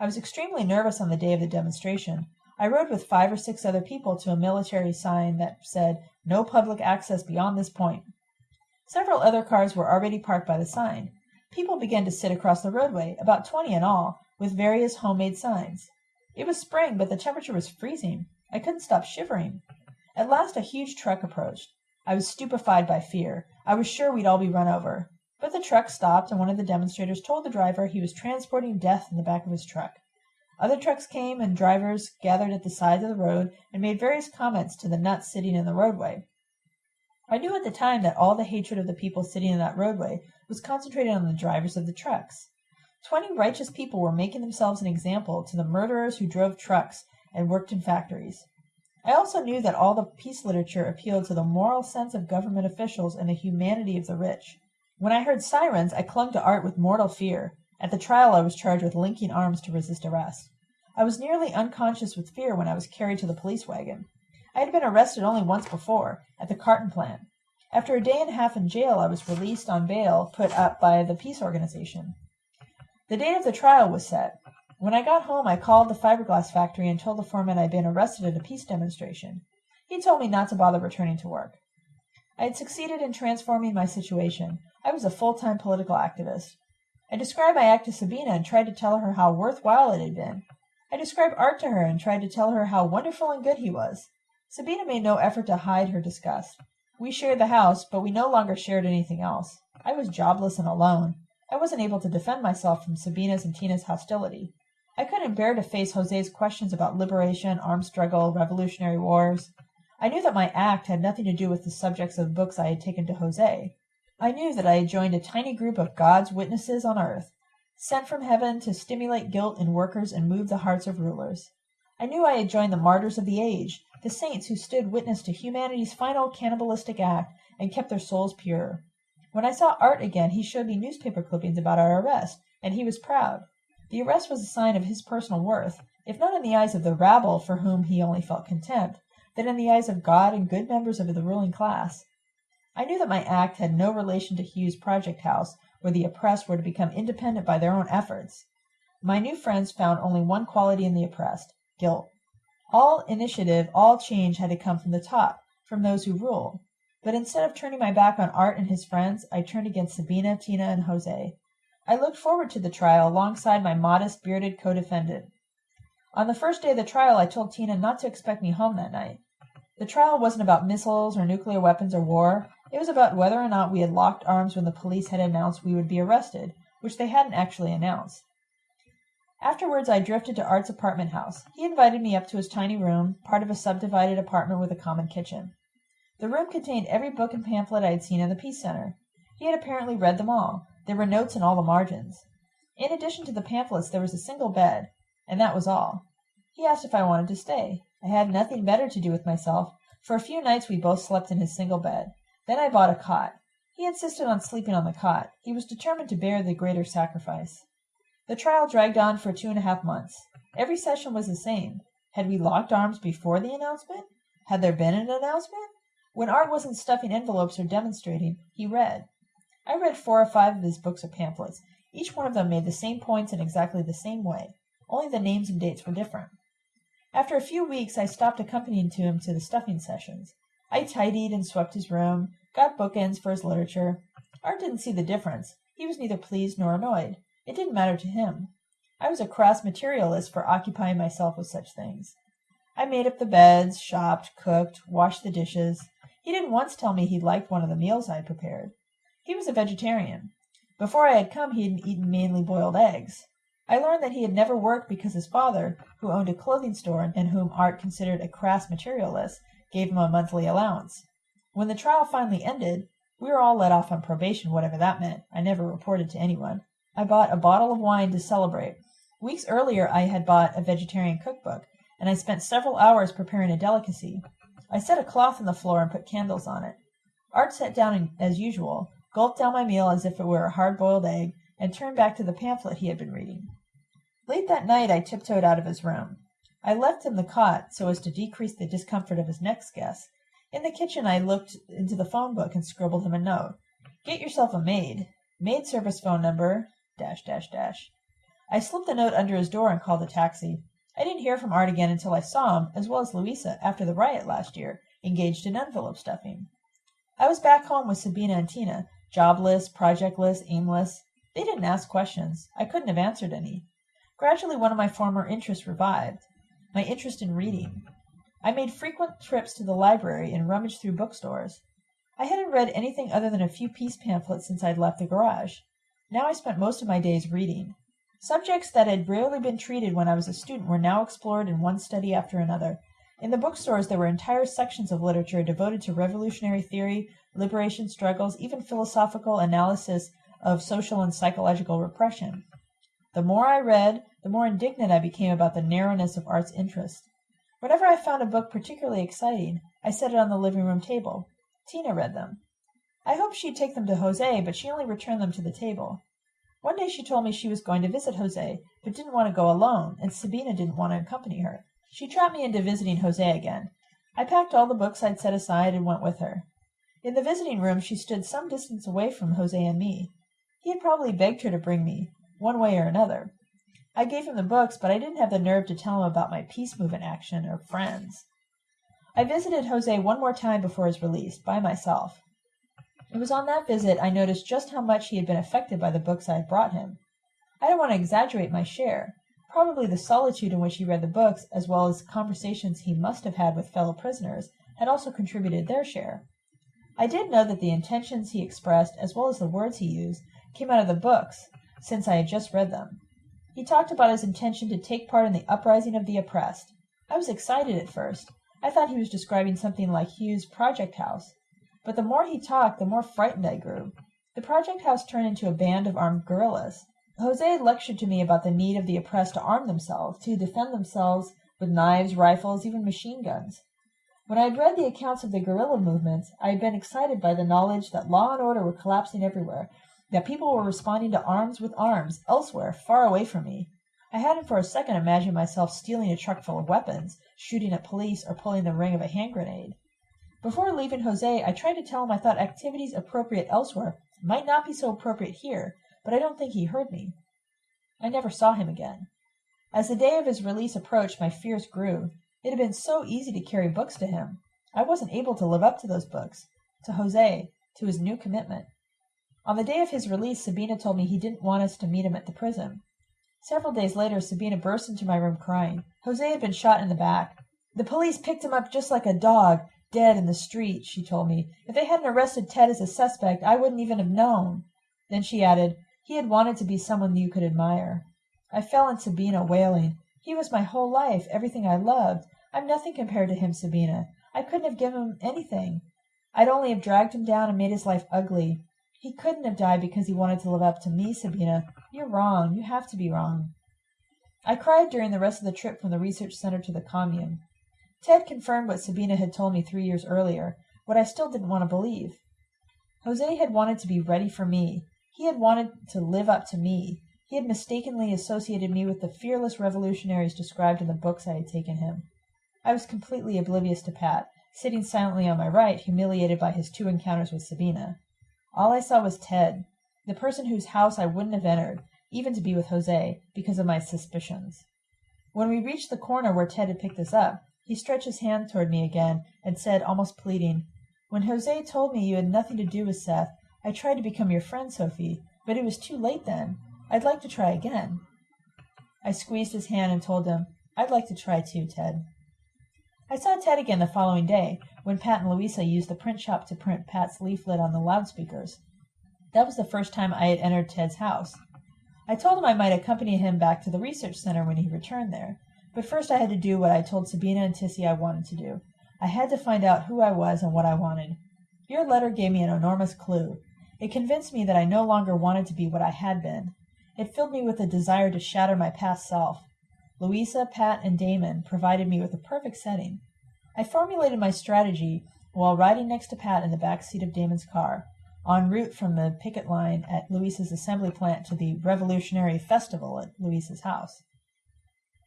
I was extremely nervous on the day of the demonstration. I rode with five or six other people to a military sign that said, No public access beyond this point. Several other cars were already parked by the sign. People began to sit across the roadway, about twenty in all, with various homemade signs. It was spring, but the temperature was freezing. I couldn't stop shivering. At last a huge truck approached. I was stupefied by fear. I was sure we'd all be run over. But the truck stopped, and one of the demonstrators told the driver he was transporting death in the back of his truck. Other trucks came, and drivers gathered at the sides of the road and made various comments to the nuts sitting in the roadway. I knew at the time that all the hatred of the people sitting in that roadway was concentrated on the drivers of the trucks. Twenty righteous people were making themselves an example to the murderers who drove trucks and worked in factories. I also knew that all the peace literature appealed to the moral sense of government officials and the humanity of the rich. When I heard sirens, I clung to Art with mortal fear. At the trial I was charged with linking arms to resist arrest. I was nearly unconscious with fear when I was carried to the police wagon. I had been arrested only once before, at the carton plant. After a day and a half in jail I was released on bail put up by the peace organization. The date of the trial was set. When I got home I called the fiberglass factory and told the foreman I had been arrested at a peace demonstration. He told me not to bother returning to work. I had succeeded in transforming my situation. I was a full-time political activist. I described my act to Sabina and tried to tell her how worthwhile it had been. I described Art to her and tried to tell her how wonderful and good he was. Sabina made no effort to hide her disgust. We shared the house, but we no longer shared anything else. I was jobless and alone. I wasn't able to defend myself from Sabina's and Tina's hostility. I couldn't bear to face Jose's questions about liberation, armed struggle, revolutionary wars. I knew that my act had nothing to do with the subjects of books I had taken to Jose. I knew that I had joined a tiny group of God's witnesses on earth, sent from heaven to stimulate guilt in workers and move the hearts of rulers. I knew I had joined the martyrs of the age, the saints who stood witness to humanity's final cannibalistic act and kept their souls pure. When I saw Art again he showed me newspaper clippings about our arrest, and he was proud. The arrest was a sign of his personal worth, if not in the eyes of the rabble for whom he only felt contempt, then in the eyes of God and good members of the ruling class. I knew that my act had no relation to Hughes' project house, where the oppressed were to become independent by their own efforts. My new friends found only one quality in the oppressed guilt. All initiative, all change had to come from the top, from those who rule. But instead of turning my back on Art and his friends, I turned against Sabina, Tina, and Jose. I looked forward to the trial alongside my modest, bearded co-defendant. On the first day of the trial I told Tina not to expect me home that night. The trial wasn't about missiles or nuclear weapons or war. It was about whether or not we had locked arms when the police had announced we would be arrested, which they hadn't actually announced. Afterwards I drifted to Art's apartment house. He invited me up to his tiny room, part of a subdivided apartment with a common kitchen. The room contained every book and pamphlet I had seen in the Peace Center. He had apparently read them all. There were notes in all the margins. In addition to the pamphlets there was a single bed, and that was all. He asked if I wanted to stay. I had nothing better to do with myself. For a few nights we both slept in his single bed. Then I bought a cot. He insisted on sleeping on the cot. He was determined to bear the greater sacrifice. The trial dragged on for two and a half months. Every session was the same. Had we locked arms before the announcement? Had there been an announcement? When Art wasn't stuffing envelopes or demonstrating, he read. I read four or five of his books or pamphlets. Each one of them made the same points in exactly the same way, only the names and dates were different. After a few weeks I stopped accompanying him to the stuffing sessions. I tidied and swept his room, got bookends for his literature. Art didn't see the difference. He was neither pleased nor annoyed. It didn't matter to him. I was a crass materialist for occupying myself with such things. I made up the beds, shopped, cooked, washed the dishes. He didn't once tell me he liked one of the meals I had prepared. He was a vegetarian. Before I had come he had eaten mainly boiled eggs. I learned that he had never worked because his father, who owned a clothing store and whom Art considered a crass materialist, gave him a monthly allowance. When the trial finally ended, we were all let off on probation, whatever that meant. I never reported to anyone. I bought a bottle of wine to celebrate. Weeks earlier I had bought a vegetarian cookbook, and I spent several hours preparing a delicacy. I set a cloth on the floor and put candles on it. Art sat down as usual, gulped down my meal as if it were a hard boiled egg, and turned back to the pamphlet he had been reading. Late that night I tiptoed out of his room. I left him the cot so as to decrease the discomfort of his next guest. In the kitchen I looked into the phone book and scribbled him a note. Get yourself a maid. Maid service phone number dash dash dash. I slipped the note under his door and called a taxi. I didn't hear from Art again until I saw him, as well as Louisa, after the riot last year, engaged in envelope stuffing. I was back home with Sabina and Tina, jobless, projectless, aimless. They didn't ask questions. I couldn't have answered any. Gradually one of my former interests revived my interest in reading. I made frequent trips to the library and rummaged through bookstores. I hadn't read anything other than a few peace pamphlets since I'd left the garage. Now I spent most of my days reading. Subjects that had rarely been treated when I was a student were now explored in one study after another. In the bookstores there were entire sections of literature devoted to revolutionary theory, liberation struggles, even philosophical analysis of social and psychological repression. The more I read, the more indignant I became about the narrowness of Art's interest. Whenever I found a book particularly exciting, I set it on the living room table. Tina read them. I hoped she'd take them to Jose, but she only returned them to the table. One day she told me she was going to visit Jose, but didn't want to go alone, and Sabina didn't want to accompany her. She trapped me into visiting Jose again. I packed all the books I'd set aside and went with her. In the visiting room she stood some distance away from Jose and me. He had probably begged her to bring me, one way or another. I gave him the books, but I didn't have the nerve to tell him about my peace movement action or friends. I visited Jose one more time before his release, by myself. It was on that visit I noticed just how much he had been affected by the books I had brought him. I don't want to exaggerate my share. Probably the solitude in which he read the books, as well as conversations he must have had with fellow prisoners, had also contributed their share. I did know that the intentions he expressed, as well as the words he used, came out of the books, since I had just read them. He talked about his intention to take part in the uprising of the oppressed. I was excited at first. I thought he was describing something like Hugh's Project House. But the more he talked, the more frightened I grew. The project house turned into a band of armed guerrillas. Jose lectured to me about the need of the oppressed to arm themselves, to defend themselves with knives, rifles, even machine guns. When I had read the accounts of the guerrilla movements, I had been excited by the knowledge that law and order were collapsing everywhere, that people were responding to arms with arms, elsewhere, far away from me. I hadn't for a second imagined myself stealing a truck full of weapons, shooting at police, or pulling the ring of a hand grenade. Before leaving Jose I tried to tell him I thought activities appropriate elsewhere might not be so appropriate here, but I don't think he heard me. I never saw him again. As the day of his release approached my fears grew. It had been so easy to carry books to him. I wasn't able to live up to those books, to Jose, to his new commitment. On the day of his release Sabina told me he didn't want us to meet him at the prison. Several days later Sabina burst into my room crying. Jose had been shot in the back. The police picked him up just like a dog dead in the street, she told me. If they hadn't arrested Ted as a suspect, I wouldn't even have known. Then she added, he had wanted to be someone you could admire. I fell on Sabina, wailing. He was my whole life, everything I loved. I'm nothing compared to him, Sabina. I couldn't have given him anything. I'd only have dragged him down and made his life ugly. He couldn't have died because he wanted to live up to me, Sabina. You're wrong. You have to be wrong. I cried during the rest of the trip from the research center to the commune. Ted confirmed what Sabina had told me three years earlier, what I still didn't want to believe. Jose had wanted to be ready for me. He had wanted to live up to me. He had mistakenly associated me with the fearless revolutionaries described in the books I had taken him. I was completely oblivious to Pat, sitting silently on my right, humiliated by his two encounters with Sabina. All I saw was Ted, the person whose house I wouldn't have entered, even to be with Jose, because of my suspicions. When we reached the corner where Ted had picked us up, he stretched his hand toward me again and said, almost pleading, When Jose told me you had nothing to do with Seth, I tried to become your friend, Sophie, but it was too late then. I'd like to try again. I squeezed his hand and told him, I'd like to try too, Ted. I saw Ted again the following day, when Pat and Louisa used the print shop to print Pat's leaflet on the loudspeakers. That was the first time I had entered Ted's house. I told him I might accompany him back to the research center when he returned there, but first I had to do what I told Sabina and Tissy I wanted to do. I had to find out who I was and what I wanted. Your letter gave me an enormous clue. It convinced me that I no longer wanted to be what I had been. It filled me with a desire to shatter my past self. Louisa, Pat, and Damon provided me with a perfect setting. I formulated my strategy while riding next to Pat in the back seat of Damon's car, en route from the picket line at Louisa's assembly plant to the Revolutionary Festival at Louisa's house.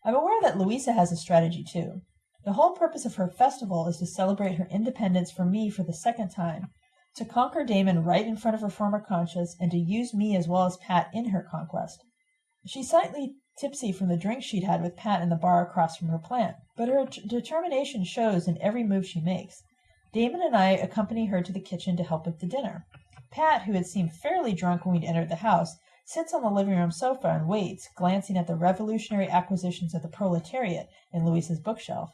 I'm aware that Louisa has a strategy too. The whole purpose of her festival is to celebrate her independence from me for the second time to conquer Damon right in front of her former conscience, and to use me as well as Pat in her conquest. She slightly tipsy from the drink she'd had with Pat in the bar across from her plant, but her determination shows in every move she makes. Damon and I accompany her to the kitchen to help with the dinner. Pat, who had seemed fairly drunk when we'd entered the house, sits on the living room sofa and waits, glancing at the revolutionary acquisitions of the proletariat in Louisa's bookshelf.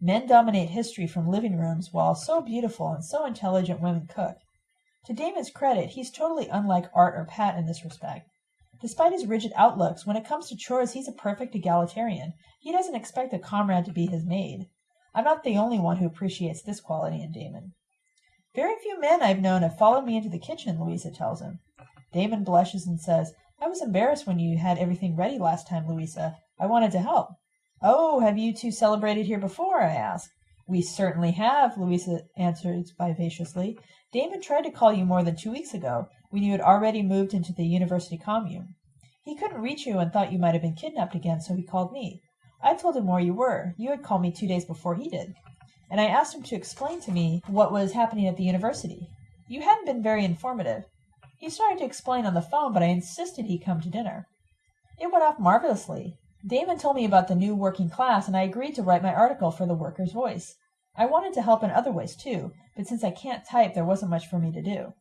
Men dominate history from living rooms, while so beautiful and so intelligent women cook. To Damon's credit, he's totally unlike Art or Pat in this respect. Despite his rigid outlooks, when it comes to chores he's a perfect egalitarian. He doesn't expect a comrade to be his maid. I'm not the only one who appreciates this quality in Damon. Very few men I've known have followed me into the kitchen, Louisa tells him. Damon blushes and says, I was embarrassed when you had everything ready last time, Louisa. I wanted to help. "Oh, have you two celebrated here before?" I ask. "We certainly have," Louisa answers vivaciously. "Damon tried to call you more than two weeks ago, when you had already moved into the University commune. He couldn't reach you and thought you might have been kidnapped again, so he called me. I told him where you were. You had called me two days before he did. And I asked him to explain to me what was happening at the university. You hadn't been very informative. He started to explain on the phone, but I insisted he come to dinner. It went off marvelously. Damon told me about the new working class, and I agreed to write my article for the Worker's Voice. I wanted to help in other ways too, but since I can't type, there wasn't much for me to do.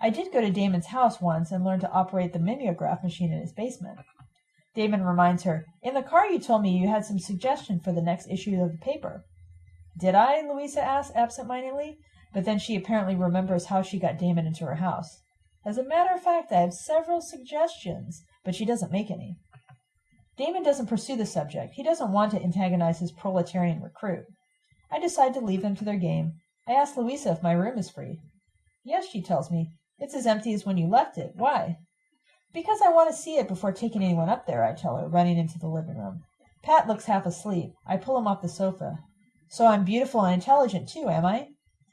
I did go to Damon's house once and learn to operate the mimeograph machine in his basement. Damon reminds her, In the car you told me you had some suggestion for the next issue of the paper. Did I? Louisa asks absent-mindedly, but then she apparently remembers how she got Damon into her house. As a matter of fact, I have several suggestions, but she doesn't make any. Damon doesn't pursue the subject. He doesn't want to antagonize his proletarian recruit. I decide to leave them to their game. I ask Louisa if my room is free. Yes, she tells me. It's as empty as when you left it. Why? Because I want to see it before taking anyone up there, I tell her, running into the living room. Pat looks half asleep. I pull him off the sofa. So I'm beautiful and intelligent too, am I?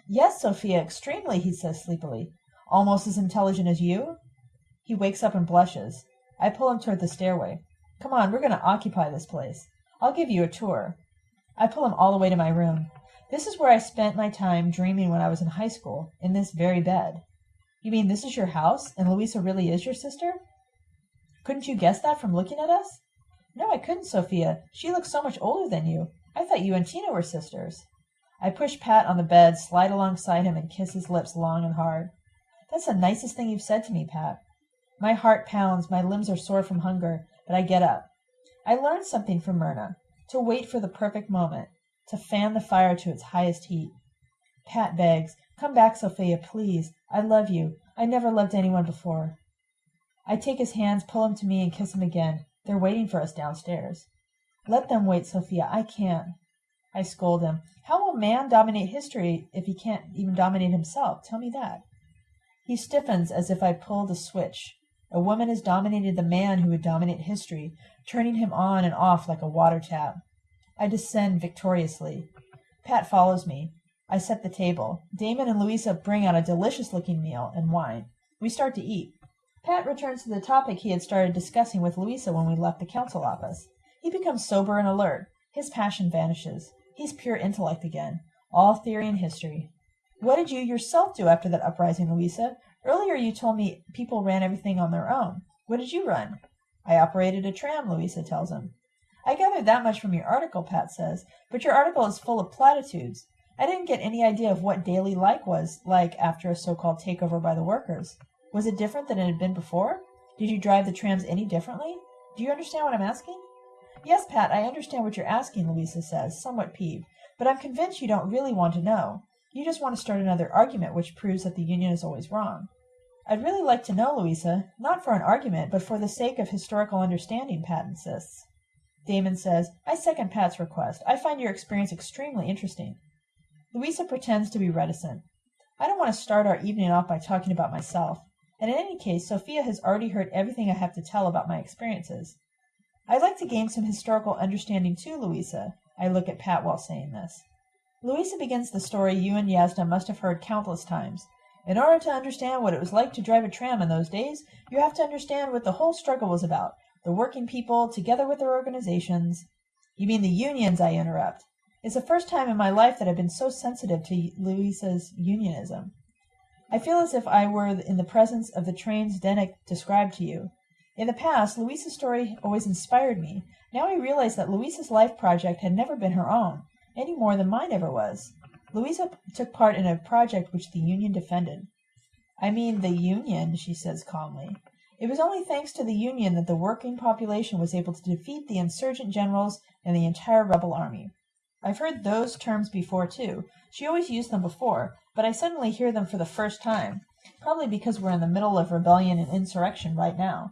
Yes, Sophia, extremely, he says sleepily. Almost as intelligent as you? He wakes up and blushes. I pull him toward the stairway. Come on, we're going to occupy this place. I'll give you a tour. I pull him all the way to my room. This is where I spent my time dreaming when I was in high school, in this very bed. You mean this is your house, and Louisa really is your sister? Couldn't you guess that from looking at us? No, I couldn't, Sophia. She looks so much older than you. I thought you and Tina were sisters. I push Pat on the bed, slide alongside him, and kiss his lips long and hard. That's the nicest thing you've said to me, Pat. My heart pounds, my limbs are sore from hunger, but I get up. I learned something from Myrna to wait for the perfect moment, to fan the fire to its highest heat. Pat begs, Come back, Sophia, please. I love you. I never loved anyone before. I take his hands, pull him to me, and kiss him again. They're waiting for us downstairs. Let them wait, Sophia. I can't. I scold him. How will man dominate history if he can't even dominate himself? Tell me that. He stiffens as if I pulled a switch. A woman has dominated the man who would dominate history, turning him on and off like a water tap. I descend victoriously. Pat follows me. I set the table. Damon and Louisa bring out a delicious looking meal and wine. We start to eat. Pat returns to the topic he had started discussing with Louisa when we left the council office. He becomes sober and alert. His passion vanishes. He's pure intellect again. All theory and history. What did you yourself do after that uprising, Louisa? Earlier you told me people ran everything on their own. What did you run? I operated a tram, Louisa tells him. I gathered that much from your article, Pat says, but your article is full of platitudes. I didn't get any idea of what daily life was like after a so-called takeover by the workers. Was it different than it had been before? Did you drive the trams any differently? Do you understand what I'm asking? Yes, Pat, I understand what you're asking, Louisa says, somewhat peeved, but I'm convinced you don't really want to know. You just want to start another argument which proves that the Union is always wrong. I'd really like to know, Louisa, not for an argument, but for the sake of historical understanding, Pat insists. Damon says, I second Pat's request. I find your experience extremely interesting. Louisa pretends to be reticent. I don't want to start our evening off by talking about myself, and in any case, Sophia has already heard everything I have to tell about my experiences. I'd like to gain some historical understanding too, Louisa. I look at Pat while saying this. Louisa begins the story you and Yasna must have heard countless times. In order to understand what it was like to drive a tram in those days, you have to understand what the whole struggle was about. The working people, together with their organizations. You mean the unions, I interrupt. It's the first time in my life that I've been so sensitive to Louisa's unionism. I feel as if I were in the presence of the trains Zdenek described to you. In the past, Louisa's story always inspired me. Now I realize that Louisa's life project had never been her own, any more than mine ever was. Louisa took part in a project which the Union defended. I mean the Union, she says calmly. It was only thanks to the Union that the working population was able to defeat the insurgent generals and the entire rebel army. I've heard those terms before, too. She always used them before, but I suddenly hear them for the first time. Probably because we're in the middle of rebellion and insurrection right now.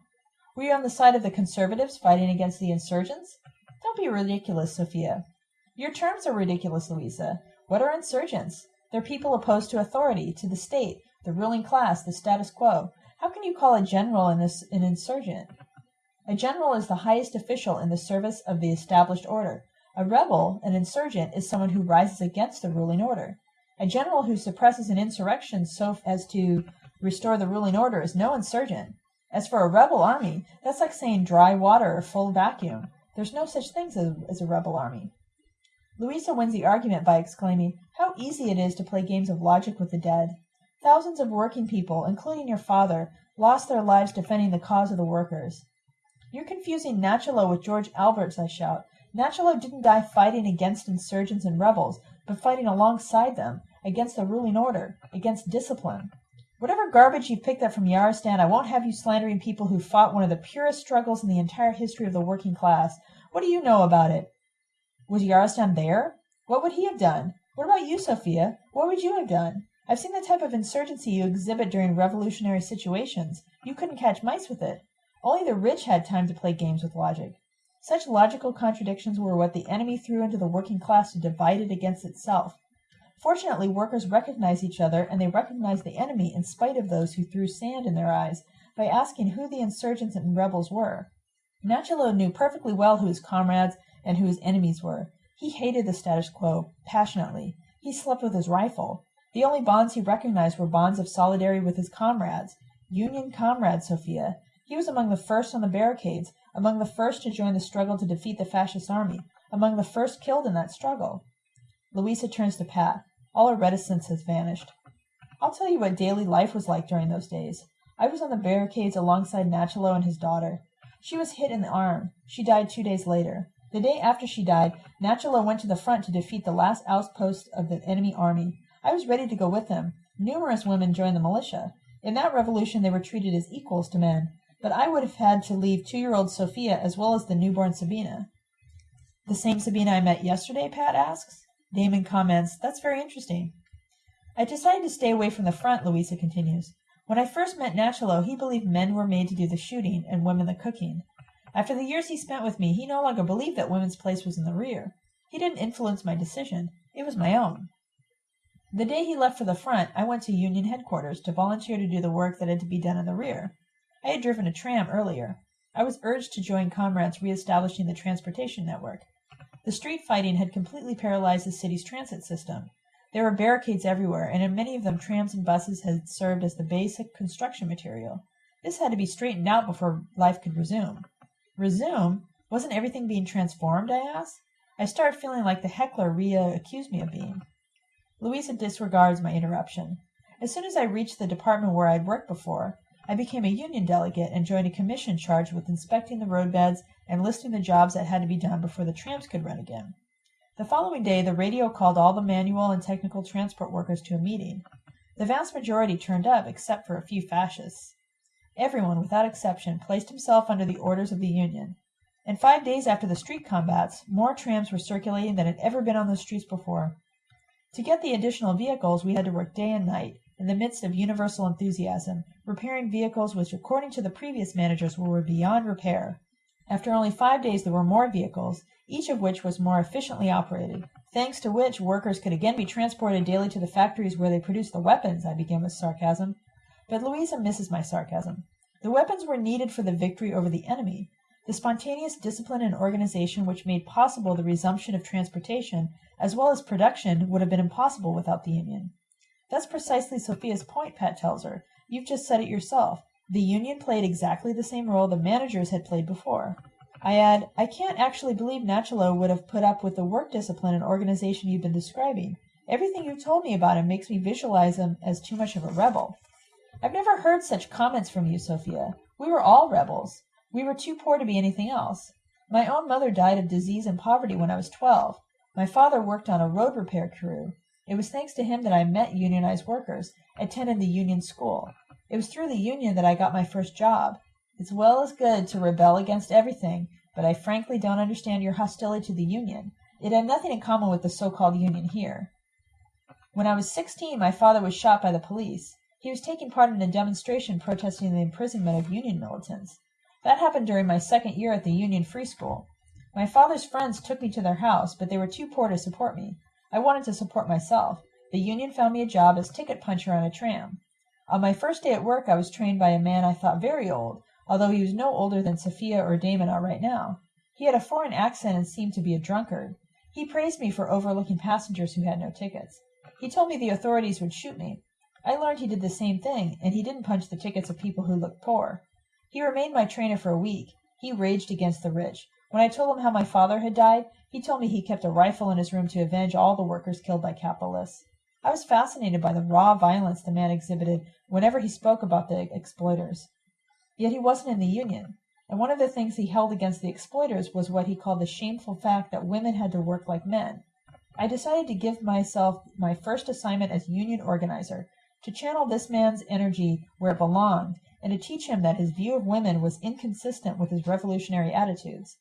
Were you on the side of the conservatives fighting against the insurgents? Don't be ridiculous, Sophia. Your terms are ridiculous, Louisa. What are insurgents? They're people opposed to authority, to the state, the ruling class, the status quo. How can you call a general an insurgent? A general is the highest official in the service of the established order. A rebel, an insurgent, is someone who rises against the ruling order. A general who suppresses an insurrection so as to restore the ruling order is no insurgent. As for a rebel army, that's like saying dry water or full vacuum. There's no such thing as, as a rebel army. Louisa wins the argument by exclaiming, How easy it is to play games of logic with the dead. Thousands of working people, including your father, lost their lives defending the cause of the workers. You're confusing Nachalo with George Alberts, I shout. Nachalo didn't die fighting against insurgents and rebels, but fighting alongside them, against the ruling order, against discipline. Whatever garbage you've picked up from Yarostan, I won't have you slandering people who fought one of the purest struggles in the entire history of the working class. What do you know about it? Was Yarostan there? What would he have done? What about you, Sophia? What would you have done? I've seen the type of insurgency you exhibit during revolutionary situations. You couldn't catch mice with it. Only the rich had time to play games with logic. Such logical contradictions were what the enemy threw into the working class to divide it against itself. Fortunately, workers recognized each other, and they recognized the enemy in spite of those who threw sand in their eyes by asking who the insurgents and rebels were. Nachalo knew perfectly well who his comrades and who his enemies were. He hated the status quo passionately. He slept with his rifle. The only bonds he recognized were bonds of solidarity with his comrades. Union comrades, Sophia. He was among the first on the barricades, among the first to join the struggle to defeat the fascist army, among the first killed in that struggle. Louisa turns to Pat. All her reticence has vanished. I'll tell you what daily life was like during those days. I was on the barricades alongside Nachalo and his daughter. She was hit in the arm. She died two days later. The day after she died, Nachalo went to the front to defeat the last outpost of the enemy army. I was ready to go with him. Numerous women joined the militia. In that revolution they were treated as equals to men, but I would have had to leave two-year-old Sophia as well as the newborn Sabina. The same Sabina I met yesterday? Pat asks. Damon comments, That's very interesting. I decided to stay away from the front, Louisa continues. When I first met Nachalo, he believed men were made to do the shooting and women the cooking. After the years he spent with me, he no longer believed that women's place was in the rear. He didn't influence my decision. It was my own. The day he left for the front, I went to Union headquarters to volunteer to do the work that had to be done in the rear. I had driven a tram earlier. I was urged to join comrades re-establishing the transportation network. The street fighting had completely paralyzed the city's transit system. There were barricades everywhere, and in many of them trams and buses had served as the basic construction material. This had to be straightened out before life could resume. Resume? Wasn't everything being transformed? I asked. I started feeling like the heckler Ria accused me of being. Louisa disregards my interruption. As soon as I reached the department where I'd worked before, I became a union delegate and joined a commission charged with inspecting the roadbeds and listing the jobs that had to be done before the trams could run again. The following day, the radio called all the manual and technical transport workers to a meeting. The vast majority turned up, except for a few fascists. Everyone, without exception, placed himself under the orders of the union. And five days after the street combats, more trams were circulating than had ever been on the streets before. To get the additional vehicles, we had to work day and night, in the midst of universal enthusiasm, repairing vehicles which, according to the previous managers, were beyond repair. After only five days there were more vehicles, each of which was more efficiently operated, thanks to which workers could again be transported daily to the factories where they produced the weapons, I began with sarcasm. But Louisa misses my sarcasm. The weapons were needed for the victory over the enemy. The spontaneous discipline and organization which made possible the resumption of transportation as well as production would have been impossible without the Union. That's precisely Sophia's point, Pat tells her. You've just said it yourself. The Union played exactly the same role the managers had played before. I add, I can't actually believe Nachalo would have put up with the work discipline and organization you've been describing. Everything you've told me about him makes me visualize him as too much of a rebel. I've never heard such comments from you, Sophia. We were all rebels. We were too poor to be anything else. My own mother died of disease and poverty when I was twelve. My father worked on a road repair crew. It was thanks to him that I met unionized workers, attended the union school. It was through the union that I got my first job. It's well as good to rebel against everything, but I frankly don't understand your hostility to the union. It had nothing in common with the so-called union here. When I was sixteen my father was shot by the police. He was taking part in a demonstration protesting the imprisonment of Union militants. That happened during my second year at the Union Free School. My father's friends took me to their house, but they were too poor to support me. I wanted to support myself. The Union found me a job as ticket puncher on a tram. On my first day at work I was trained by a man I thought very old, although he was no older than Sophia or Damon are right now. He had a foreign accent and seemed to be a drunkard. He praised me for overlooking passengers who had no tickets. He told me the authorities would shoot me. I learned he did the same thing, and he didn't punch the tickets of people who looked poor. He remained my trainer for a week. He raged against the rich. When I told him how my father had died, he told me he kept a rifle in his room to avenge all the workers killed by capitalists. I was fascinated by the raw violence the man exhibited whenever he spoke about the exploiters. Yet he wasn't in the Union, and one of the things he held against the exploiters was what he called the shameful fact that women had to work like men. I decided to give myself my first assignment as union organizer, to channel this man's energy where it belonged, and to teach him that his view of women was inconsistent with his revolutionary attitudes.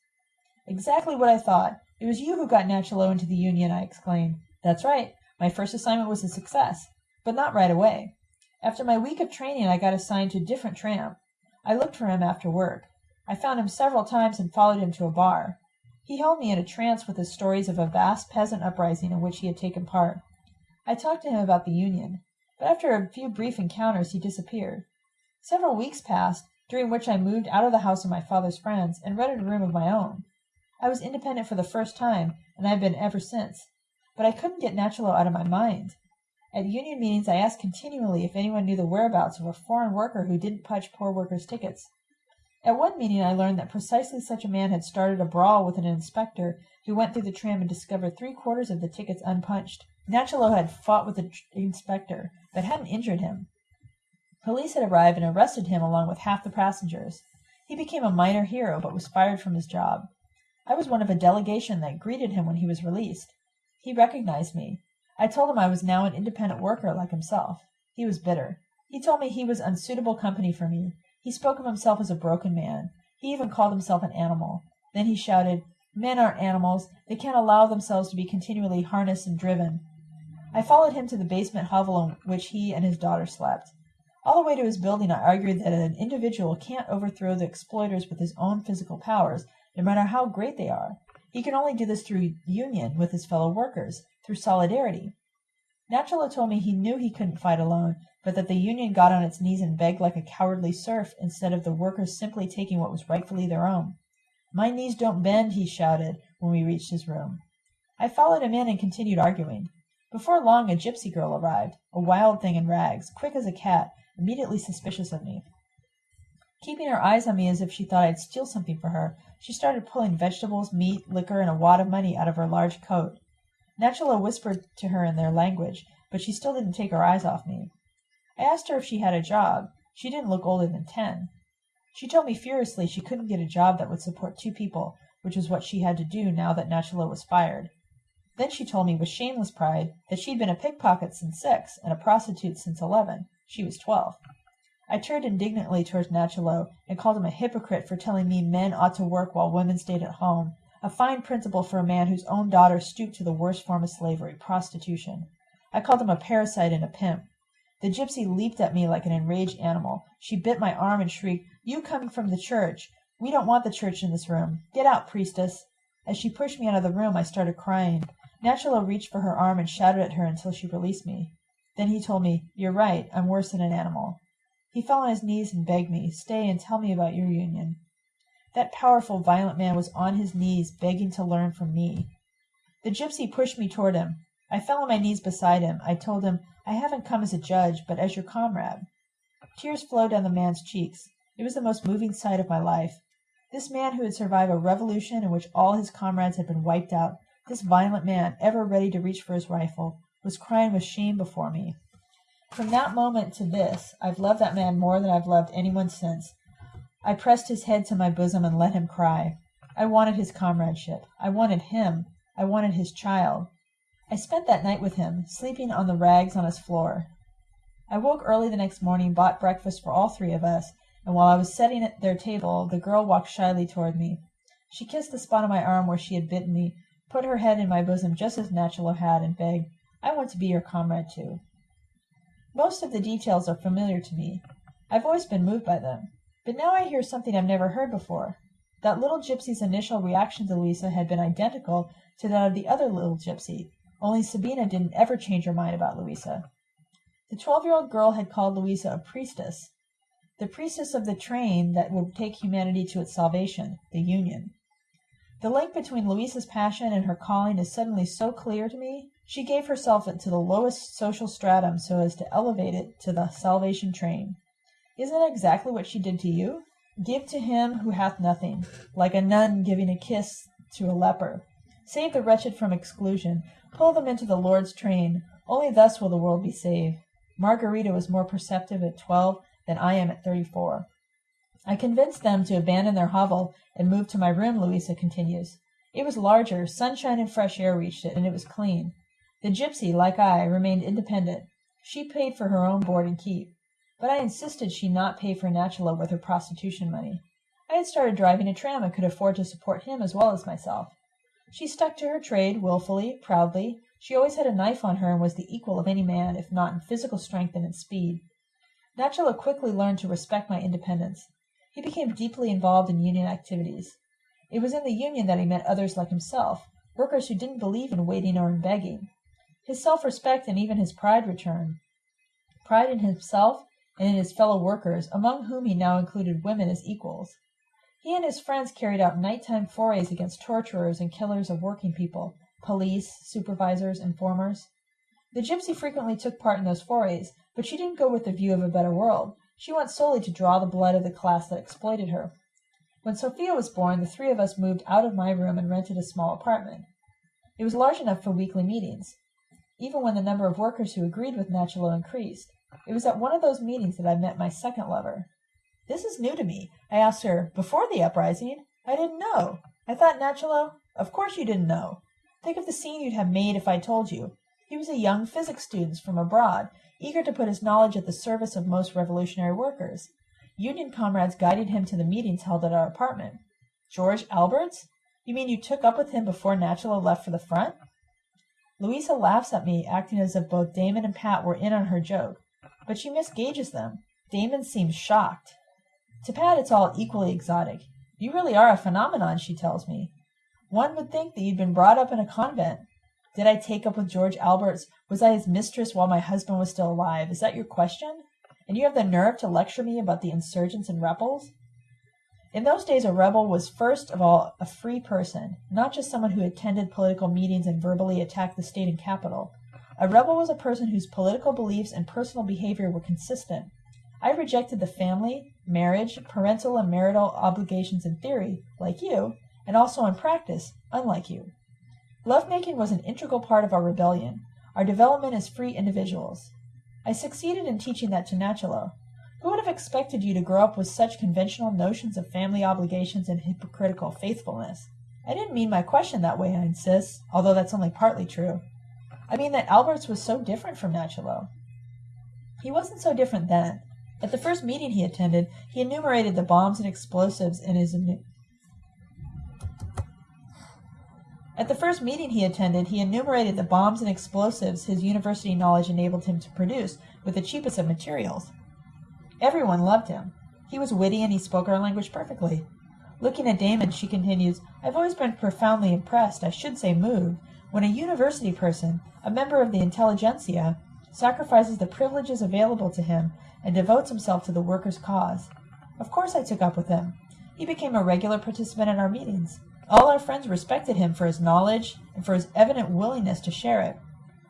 Exactly what I thought. It was you who got Nachalo into the Union, I exclaimed. That's right. My first assignment was a success, but not right away. After my week of training I got assigned to a different tramp. I looked for him after work. I found him several times and followed him to a bar. He held me in a trance with his stories of a vast peasant uprising in which he had taken part. I talked to him about the Union but after a few brief encounters he disappeared. Several weeks passed, during which I moved out of the house of my father's friends and rented a room of my own. I was independent for the first time, and I have been ever since. But I couldn't get Nachalo out of my mind. At union meetings I asked continually if anyone knew the whereabouts of a foreign worker who didn't punch poor workers' tickets. At one meeting I learned that precisely such a man had started a brawl with an inspector who went through the tram and discovered three quarters of the tickets unpunched. Nachalo had fought with the inspector, but hadn't injured him. Police had arrived and arrested him along with half the passengers. He became a minor hero, but was fired from his job. I was one of a delegation that greeted him when he was released. He recognized me. I told him I was now an independent worker like himself. He was bitter. He told me he was unsuitable company for me. He spoke of himself as a broken man. He even called himself an animal. Then he shouted, Men aren't animals. They can't allow themselves to be continually harnessed and driven. I followed him to the basement hovel in which he and his daughter slept. All the way to his building I argued that an individual can't overthrow the exploiters with his own physical powers, no matter how great they are. He can only do this through union with his fellow workers, through solidarity. Nachalo told me he knew he couldn't fight alone, but that the union got on its knees and begged like a cowardly serf instead of the workers simply taking what was rightfully their own. My knees don't bend, he shouted when we reached his room. I followed him in and continued arguing. Before long a gypsy girl arrived, a wild thing in rags, quick as a cat, immediately suspicious of me. Keeping her eyes on me as if she thought I'd steal something for her, she started pulling vegetables, meat, liquor, and a wad of money out of her large coat. Nachalo whispered to her in their language, but she still didn't take her eyes off me. I asked her if she had a job. She didn't look older than ten. She told me furiously she couldn't get a job that would support two people, which was what she had to do now that Nachalo was fired. Then she told me with shameless pride that she'd been a pickpocket since six and a prostitute since eleven. She was twelve. I turned indignantly towards Nachalo and called him a hypocrite for telling me men ought to work while women stayed at home, a fine principle for a man whose own daughter stooped to the worst form of slavery, prostitution. I called him a parasite and a pimp. The gypsy leaped at me like an enraged animal. She bit my arm and shrieked, You coming from the church! We don't want the church in this room. Get out, priestess! As she pushed me out of the room I started crying. Nachalo reached for her arm and shouted at her until she released me. Then he told me, You're right, I'm worse than an animal. He fell on his knees and begged me, Stay and tell me about your union. That powerful, violent man was on his knees begging to learn from me. The gypsy pushed me toward him. I fell on my knees beside him. I told him, I haven't come as a judge, but as your comrade. Tears flowed down the man's cheeks. It was the most moving sight of my life. This man who had survived a revolution in which all his comrades had been wiped out, this violent man, ever ready to reach for his rifle, was crying with shame before me. From that moment to this, I've loved that man more than I've loved anyone since, I pressed his head to my bosom and let him cry. I wanted his comradeship. I wanted him. I wanted his child. I spent that night with him, sleeping on the rags on his floor. I woke early the next morning, bought breakfast for all three of us, and while I was setting at their table, the girl walked shyly toward me. She kissed the spot on my arm where she had bitten me, put her head in my bosom just as Nachalo had, and begged, I want to be your comrade too. Most of the details are familiar to me. I've always been moved by them. But now I hear something I've never heard before. That little gypsy's initial reaction to Louisa had been identical to that of the other little gypsy, only Sabina didn't ever change her mind about Louisa. The twelve-year-old girl had called Louisa a priestess, the priestess of the train that would take humanity to its salvation, the Union. The link between Louisa's passion and her calling is suddenly so clear to me. She gave herself into the lowest social stratum so as to elevate it to the salvation train. Isn't that exactly what she did to you? Give to him who hath nothing, like a nun giving a kiss to a leper. Save the wretched from exclusion. Pull them into the Lord's train. Only thus will the world be saved. Margarita was more perceptive at twelve than I am at thirty-four. I convinced them to abandon their hovel and move to my room, Louisa continues. It was larger, sunshine and fresh air reached it, and it was clean. The gypsy, like I, remained independent. She paid for her own board and keep but I insisted she not pay for Nachalo with her prostitution money. I had started driving a tram and could afford to support him as well as myself. She stuck to her trade wilfully, proudly. She always had a knife on her and was the equal of any man, if not in physical strength and in speed. Nachalo quickly learned to respect my independence. He became deeply involved in union activities. It was in the union that he met others like himself, workers who didn't believe in waiting or in begging. His self-respect and even his pride returned. Pride in himself and in his fellow workers, among whom he now included women as equals. He and his friends carried out nighttime forays against torturers and killers of working people, police, supervisors, informers. The gypsy frequently took part in those forays, but she didn't go with the view of a better world. She went solely to draw the blood of the class that exploited her. When Sophia was born, the three of us moved out of my room and rented a small apartment. It was large enough for weekly meetings, even when the number of workers who agreed with Nachalo increased. It was at one of those meetings that I met my second lover. This is new to me. I asked her, before the uprising? I didn't know. I thought Nachalo, of course you didn't know. Think of the scene you'd have made if I told you. He was a young physics student from abroad, eager to put his knowledge at the service of most revolutionary workers. Union comrades guided him to the meetings held at our apartment. George Alberts? You mean you took up with him before Nachalo left for the front? Louisa laughs at me, acting as if both Damon and Pat were in on her joke but she misgauges them. Damon seems shocked. To Pat, it's all equally exotic. You really are a phenomenon, she tells me. One would think that you'd been brought up in a convent. Did I take up with George Alberts? Was I his mistress while my husband was still alive? Is that your question? And you have the nerve to lecture me about the insurgents and rebels? In those days, a rebel was first of all a free person, not just someone who attended political meetings and verbally attacked the state and capital. A rebel was a person whose political beliefs and personal behavior were consistent. I rejected the family, marriage, parental and marital obligations in theory, like you, and also in practice, unlike you. Lovemaking was an integral part of our rebellion, our development as free individuals. I succeeded in teaching that to Nachalo. Who would have expected you to grow up with such conventional notions of family obligations and hypocritical faithfulness? I didn't mean my question that way, I insist, although that's only partly true. I mean that Alberts was so different from Nachalo. He wasn't so different then. At the first meeting he attended, he enumerated the bombs and explosives in his At the first meeting he attended, he enumerated the bombs and explosives his university knowledge enabled him to produce with the cheapest of materials. Everyone loved him. He was witty and he spoke our language perfectly. Looking at Damon, she continues, I've always been profoundly impressed, I should say moved, when a university person, a member of the intelligentsia, sacrifices the privileges available to him and devotes himself to the workers' cause. Of course I took up with him. He became a regular participant in our meetings. All our friends respected him for his knowledge and for his evident willingness to share it.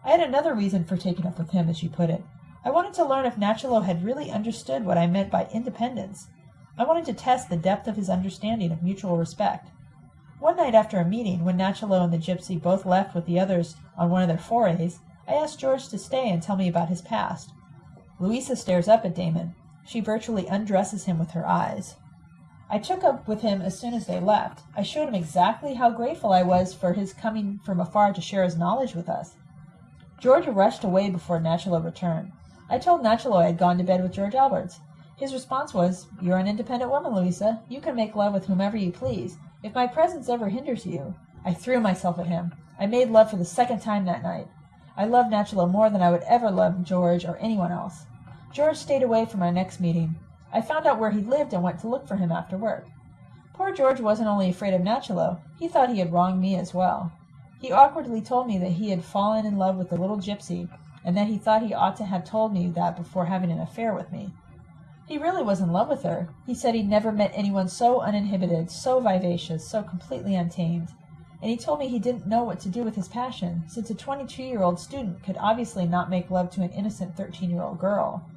I had another reason for taking up with him, as you put it. I wanted to learn if Nachalo had really understood what I meant by independence. I wanted to test the depth of his understanding of mutual respect. One night after a meeting, when Nachalo and the gypsy both left with the others on one of their forays, I asked George to stay and tell me about his past. Louisa stares up at Damon. She virtually undresses him with her eyes. I took up with him as soon as they left. I showed him exactly how grateful I was for his coming from afar to share his knowledge with us. George rushed away before Nachalo returned. I told Nachalo I had gone to bed with George Alberts. His response was, You're an independent woman, Louisa. You can make love with whomever you please. If my presence ever hinders you. I threw myself at him. I made love for the second time that night. I loved Nachalo more than I would ever love George or anyone else. George stayed away from our next meeting. I found out where he lived and went to look for him after work. Poor George wasn't only afraid of Nachalo, he thought he had wronged me as well. He awkwardly told me that he had fallen in love with the little gypsy, and that he thought he ought to have told me that before having an affair with me. He really was in love with her. He said he'd never met anyone so uninhibited, so vivacious, so completely untamed. And he told me he didn't know what to do with his passion, since a 22-year-old student could obviously not make love to an innocent 13-year-old girl.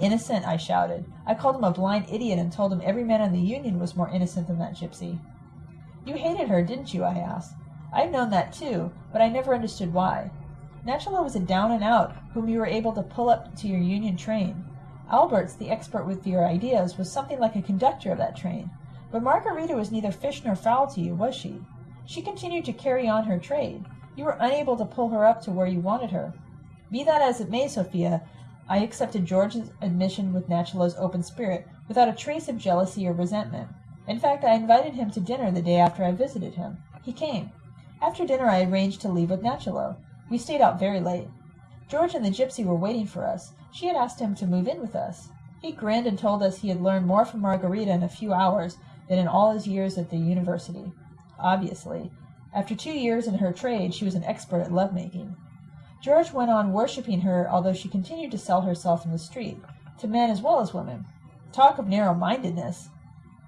Innocent, I shouted. I called him a blind idiot and told him every man in the Union was more innocent than that gypsy. You hated her, didn't you? I asked. I'd known that too, but I never understood why. Nachalo was a down and out whom you were able to pull up to your Union train. Alberts, the expert with your ideas, was something like a conductor of that train. But Margarita was neither fish nor fowl to you, was she? She continued to carry on her trade. You were unable to pull her up to where you wanted her. Be that as it may, Sophia, I accepted George's admission with Nachalo's open spirit, without a trace of jealousy or resentment. In fact, I invited him to dinner the day after I visited him. He came. After dinner I arranged to leave with Nachalo. We stayed out very late. George and the gypsy were waiting for us. She had asked him to move in with us. He grinned and told us he had learned more from Margarita in a few hours than in all his years at the university. Obviously. After two years in her trade she was an expert at love-making. George went on worshipping her, although she continued to sell herself in the street, to men as well as women. Talk of narrow-mindedness!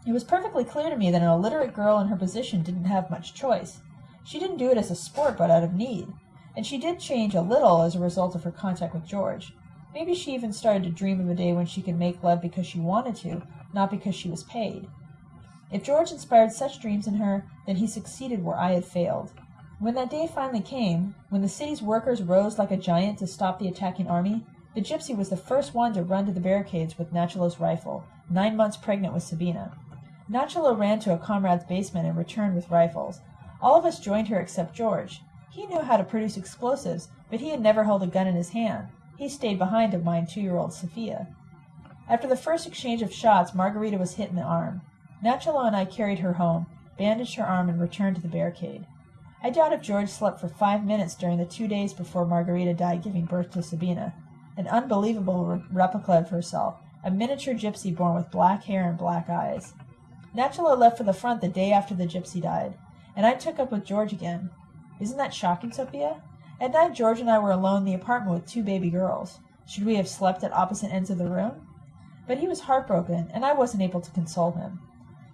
It was perfectly clear to me that an illiterate girl in her position didn't have much choice. She didn't do it as a sport, but out of need. And she did change a little as a result of her contact with George. Maybe she even started to dream of a day when she could make love because she wanted to, not because she was paid. If George inspired such dreams in her, then he succeeded where I had failed. When that day finally came, when the city's workers rose like a giant to stop the attacking army, the gypsy was the first one to run to the barricades with Nachalo's rifle, nine months pregnant with Sabina. Nachalo ran to a comrade's basement and returned with rifles. All of us joined her except George. He knew how to produce explosives, but he had never held a gun in his hand. He stayed behind to mind two-year-old Sophia. After the first exchange of shots, Margarita was hit in the arm. Nachalo and I carried her home, bandaged her arm, and returned to the barricade. I doubt if George slept for five minutes during the two days before Margarita died giving birth to Sabina, an unbelievable re- replica of herself, a miniature gypsy born with black hair and black eyes. Nachalo left for the front the day after the gypsy died, and I took up with George again. Isn't that shocking, Sophia? At night George and I were alone in the apartment with two baby girls. Should we have slept at opposite ends of the room? But he was heartbroken, and I wasn't able to console him.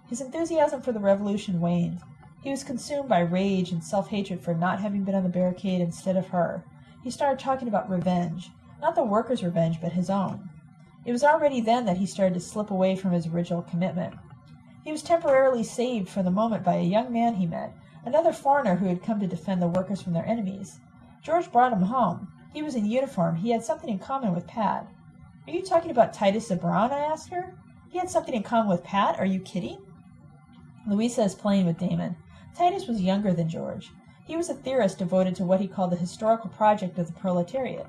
His enthusiasm for the revolution waned. He was consumed by rage and self-hatred for not having been on the barricade instead of her. He started talking about revenge, not the workers' revenge, but his own. It was already then that he started to slip away from his original commitment. He was temporarily saved for the moment by a young man he met, another foreigner who had come to defend the workers from their enemies. George brought him home. He was in uniform. He had something in common with Pat. Are you talking about Titus Zabron? I asked her. He had something in common with Pat? Are you kidding? Louisa is playing with Damon. Titus was younger than George. He was a theorist devoted to what he called the historical project of the proletariat.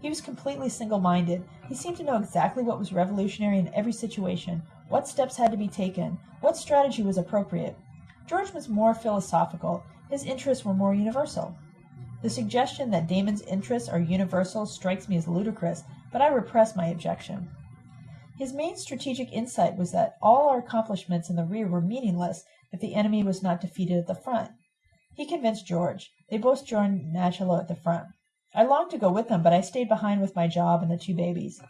He was completely single-minded. He seemed to know exactly what was revolutionary in every situation, what steps had to be taken, what strategy was appropriate. George was more philosophical. His interests were more universal. The suggestion that Damon's interests are universal strikes me as ludicrous, but I repress my objection. His main strategic insight was that all our accomplishments in the rear were meaningless if the enemy was not defeated at the front. He convinced George. They both joined Nachalo at the front. I longed to go with them, but I stayed behind with my job and the two babies.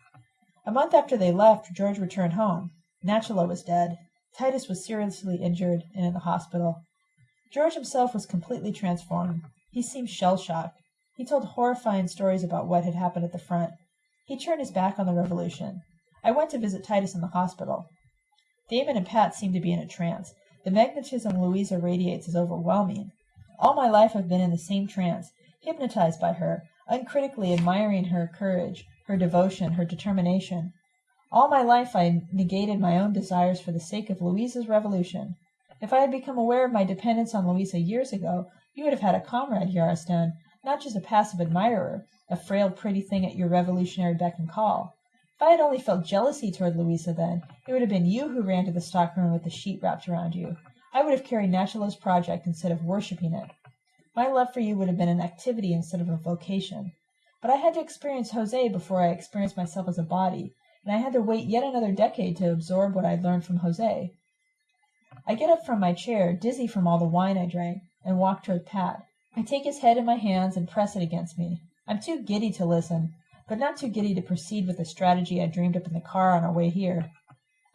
A month after they left, George returned home. Nachalo was dead. Titus was seriously injured and in the hospital. George himself was completely transformed. He seemed shell-shocked. He told horrifying stories about what had happened at the front. He turned his back on the revolution. I went to visit Titus in the hospital. Damon and Pat seemed to be in a trance. The magnetism Louisa radiates is overwhelming. All my life I've been in the same trance, hypnotized by her, uncritically admiring her courage, her devotion, her determination. All my life I negated my own desires for the sake of Louisa's revolution. If I had become aware of my dependence on Louisa years ago, you would have had a comrade, Yarostan, not just a passive admirer, a frail pretty thing at your revolutionary beck and call. If I had only felt jealousy toward Louisa then, it would have been you who ran to the stockroom with the sheet wrapped around you. I would have carried Nachalo's project instead of worshipping it. My love for you would have been an activity instead of a vocation. But I had to experience Jose before I experienced myself as a body, and I had to wait yet another decade to absorb what I'd learned from Jose. I get up from my chair, dizzy from all the wine I drank, and walk toward Pat. I take his head in my hands and press it against me. I'm too giddy to listen, but not too giddy to proceed with the strategy I dreamed up in the car on our way here.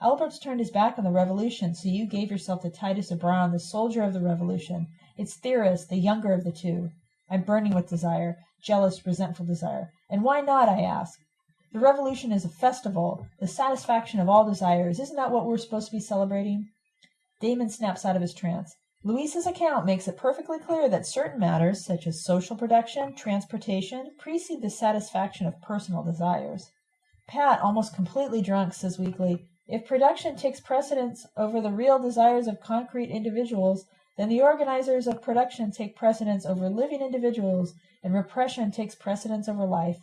Albert's turned his back on the revolution, so you gave yourself to Titus Zabron, the soldier of the revolution, its theorist, the younger of the two. I'm burning with desire, jealous, resentful desire. And why not, I ask? The revolution is a festival, the satisfaction of all desires. Isn't that what we're supposed to be celebrating? Damon snaps out of his trance. Louisa's account makes it perfectly clear that certain matters, such as social production, transportation, precede the satisfaction of personal desires. Pat, almost completely drunk, says weakly, If production takes precedence over the real desires of concrete individuals, then the organizers of production take precedence over living individuals, and repression takes precedence over life.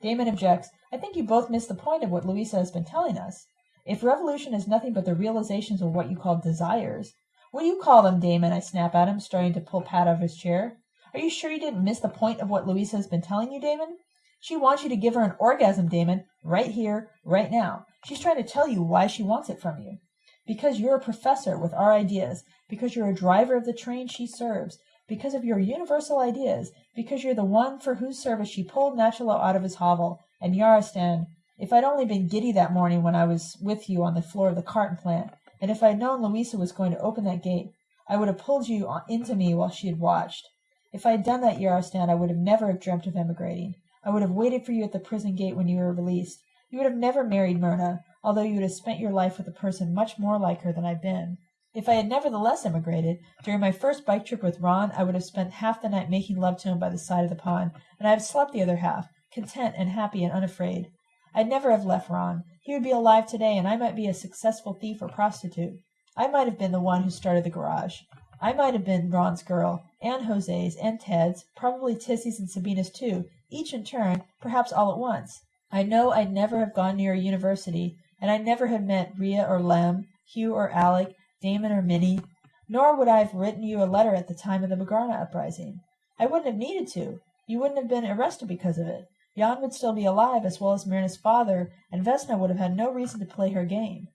Damon objects, I think you both miss the point of what Louisa has been telling us. If revolution is nothing but the realizations of what you call desires, what do you call them, Damon? I snap at him, starting to pull Pat out of his chair. Are you sure you didn't miss the point of what Louisa has been telling you, Damon? She wants you to give her an orgasm, Damon, right here, right now. She's trying to tell you why she wants it from you. Because you're a professor with our ideas, because you're a driver of the train she serves, because of your universal ideas, because you're the one for whose service she pulled Nachalo out of his hovel, and Yarostan, if I'd only been giddy that morning when I was with you on the floor of the carton plant, and if I'd known Louisa was going to open that gate, I would have pulled you into me while she had watched. If I had done that, Yarostan, I would have never have dreamt of emigrating. I would have waited for you at the prison gate when you were released. You would have never married Myrna, although you would have spent your life with a person much more like her than I've been. If I had nevertheless emigrated, during my first bike trip with Ron, I would have spent half the night making love to him by the side of the pond, and I have slept the other half, content and happy and unafraid. I'd never have left Ron. He would be alive today, and I might be a successful thief or prostitute. I might have been the one who started the garage. I might have been Ron's girl, and Jose's, and Ted's, probably Tissy's and Sabina's too, each in turn, perhaps all at once. I know I'd never have gone near a university, and I'd never have met Ria or Lem, Hugh or Alec, Damon or Minnie, nor would I have written you a letter at the time of the Magrana uprising. I wouldn't have needed to. You wouldn't have been arrested because of it. Jan would still be alive as well as Myrna's father, and Vesna would have had no reason to play her game.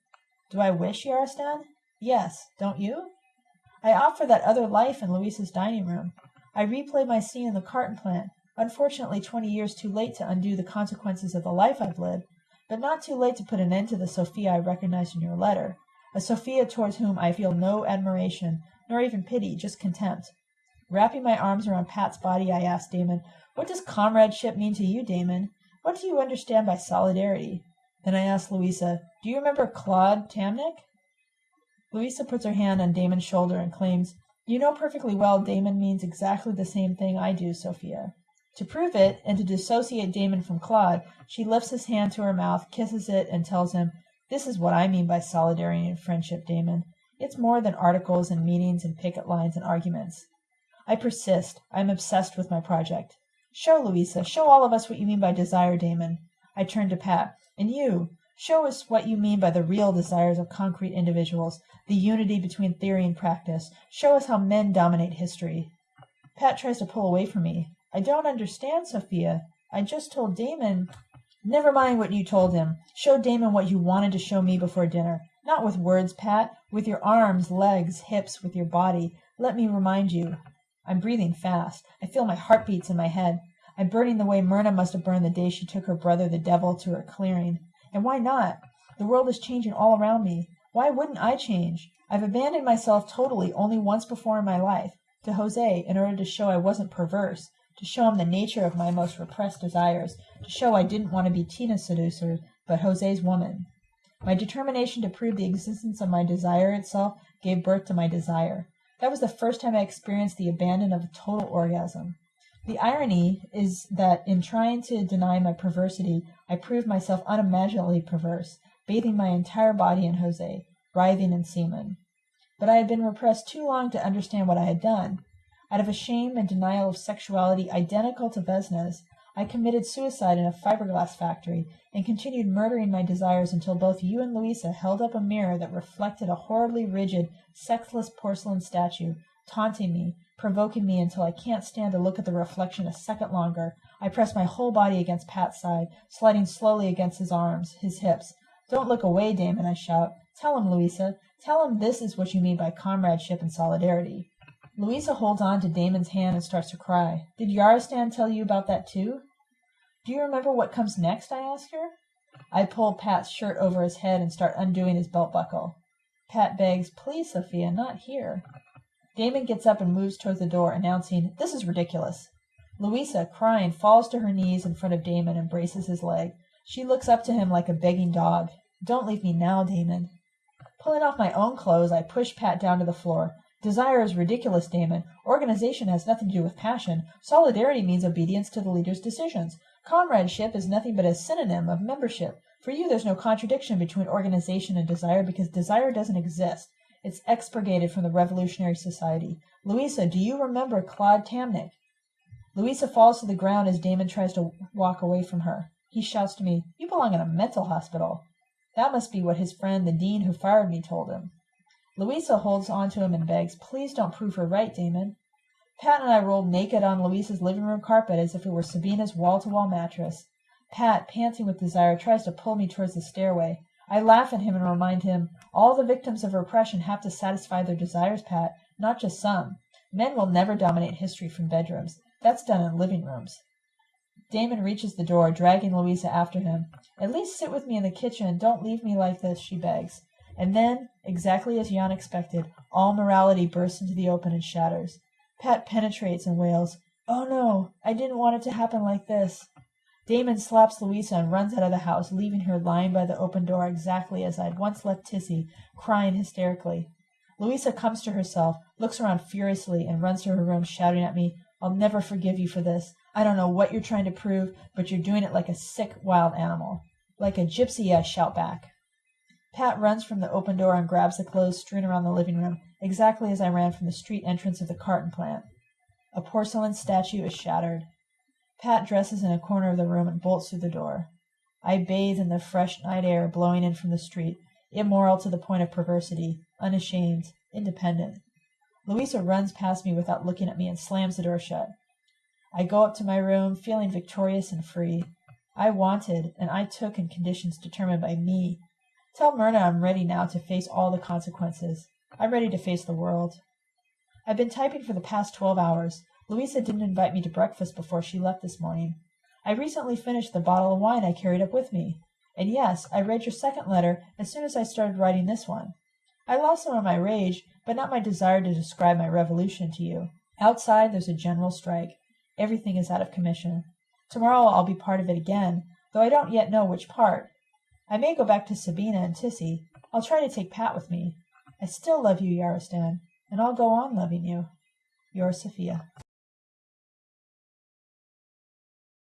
Do I wish, Yarostan? Yes, don't you? I opt for that other life in Louisa's dining room. I replay my scene in the carton plant, unfortunately twenty years too late to undo the consequences of the life I've lived, but not too late to put an end to the Sophia I recognized in your letter, a Sophia towards whom I feel no admiration, nor even pity, just contempt. Wrapping my arms around Pat's body, I asked Damon, What does comradeship mean to you, Damon? What do you understand by solidarity? Then I asked Louisa, Do you remember Claude Tamnik? Louisa puts her hand on Damon's shoulder and claims, You know perfectly well Damon means exactly the same thing I do, Sophia. To prove it, and to dissociate Damon from Claude, she lifts his hand to her mouth, kisses it, and tells him, This is what I mean by solidarity and friendship, Damon. It's more than articles and meetings and picket lines and arguments. I persist. I am obsessed with my project. Show, Louisa, show all of us what you mean by desire, Damon. I turn to Pat. And you, show us what you mean by the real desires of concrete individuals, the unity between theory and practice. Show us how men dominate history. Pat tries to pull away from me. I don't understand, Sophia. I just told Damon. Never mind what you told him. Show Damon what you wanted to show me before dinner. Not with words, Pat. With your arms, legs, hips, with your body. Let me remind you. I'm breathing fast. I feel my heartbeats in my head. I'm burning the way Myrna must have burned the day she took her brother the devil to her clearing. And why not? The world is changing all around me. Why wouldn't I change? I've abandoned myself totally only once before in my life to Jose in order to show I wasn't perverse to show him the nature of my most repressed desires, to show I didn't want to be Tina's seducer, but Jose's woman. My determination to prove the existence of my desire itself gave birth to my desire. That was the first time I experienced the abandon of a total orgasm. The irony is that in trying to deny my perversity, I proved myself unimaginably perverse, bathing my entire body in Jose, writhing in semen. But I had been repressed too long to understand what I had done. Out of a shame and denial of sexuality identical to Vesna's, I committed suicide in a fiberglass factory and continued murdering my desires until both you and Louisa held up a mirror that reflected a horribly rigid, sexless porcelain statue, taunting me, provoking me until I can't stand to look at the reflection a second longer. I press my whole body against Pat's side, sliding slowly against his arms, his hips. Don't look away, Damon, I shout. Tell him, Louisa. Tell him this is what you mean by comradeship and solidarity. Louisa holds on to Damon's hand and starts to cry. Did Yarostan tell you about that too? Do you remember what comes next? I ask her. I pull Pat's shirt over his head and start undoing his belt buckle. Pat begs, Please, Sophia, not here. Damon gets up and moves toward the door, announcing, This is ridiculous. Louisa, crying, falls to her knees in front of Damon and braces his leg. She looks up to him like a begging dog. Don't leave me now, Damon. Pulling off my own clothes, I push Pat down to the floor. Desire is ridiculous, Damon. Organization has nothing to do with passion. Solidarity means obedience to the leader's decisions. Comradeship is nothing but a synonym of membership. For you, there's no contradiction between organization and desire because desire doesn't exist. It's expurgated from the revolutionary society. Louisa, do you remember Claude Tamnik? Louisa falls to the ground as Damon tries to walk away from her. He shouts to me, You belong in a mental hospital. That must be what his friend, the dean who fired me, told him. Louisa holds on to him and begs, Please don't prove her right, Damon. Pat and I rolled naked on Louisa's living room carpet as if it were Sabina's wall to wall mattress. Pat, panting with desire, tries to pull me towards the stairway. I laugh at him and remind him, All the victims of repression have to satisfy their desires, Pat, not just some. Men will never dominate history from bedrooms. That's done in living rooms. Damon reaches the door, dragging Louisa after him. At least sit with me in the kitchen. And don't leave me like this, she begs. And then, exactly as Jan expected, all morality bursts into the open and shatters. Pat penetrates and wails, Oh no, I didn't want it to happen like this. Damon slaps Louisa and runs out of the house, leaving her lying by the open door exactly as I'd once left Tissy, crying hysterically. Louisa comes to herself, looks around furiously, and runs to her room, shouting at me, I'll never forgive you for this. I don't know what you're trying to prove, but you're doing it like a sick wild animal. Like a gypsy, I shout back. Pat runs from the open door and grabs the clothes strewn around the living room, exactly as I ran from the street entrance of the carton plant. A porcelain statue is shattered. Pat dresses in a corner of the room and bolts through the door. I bathe in the fresh night air blowing in from the street, immoral to the point of perversity, unashamed, independent. Louisa runs past me without looking at me and slams the door shut. I go up to my room, feeling victorious and free. I wanted, and I took in conditions determined by me. Tell Myrna I'm ready now to face all the consequences. I'm ready to face the world. I've been typing for the past twelve hours. Louisa didn't invite me to breakfast before she left this morning. I recently finished the bottle of wine I carried up with me. And yes, I read your second letter as soon as I started writing this one. I lost some of my rage, but not my desire to describe my revolution to you. Outside there's a general strike. Everything is out of commission. Tomorrow I'll be part of it again, though I don't yet know which part. I may go back to Sabina and Tissy. I'll try to take Pat with me. I still love you, Yarostan, and I'll go on loving you. Yours, Sophia.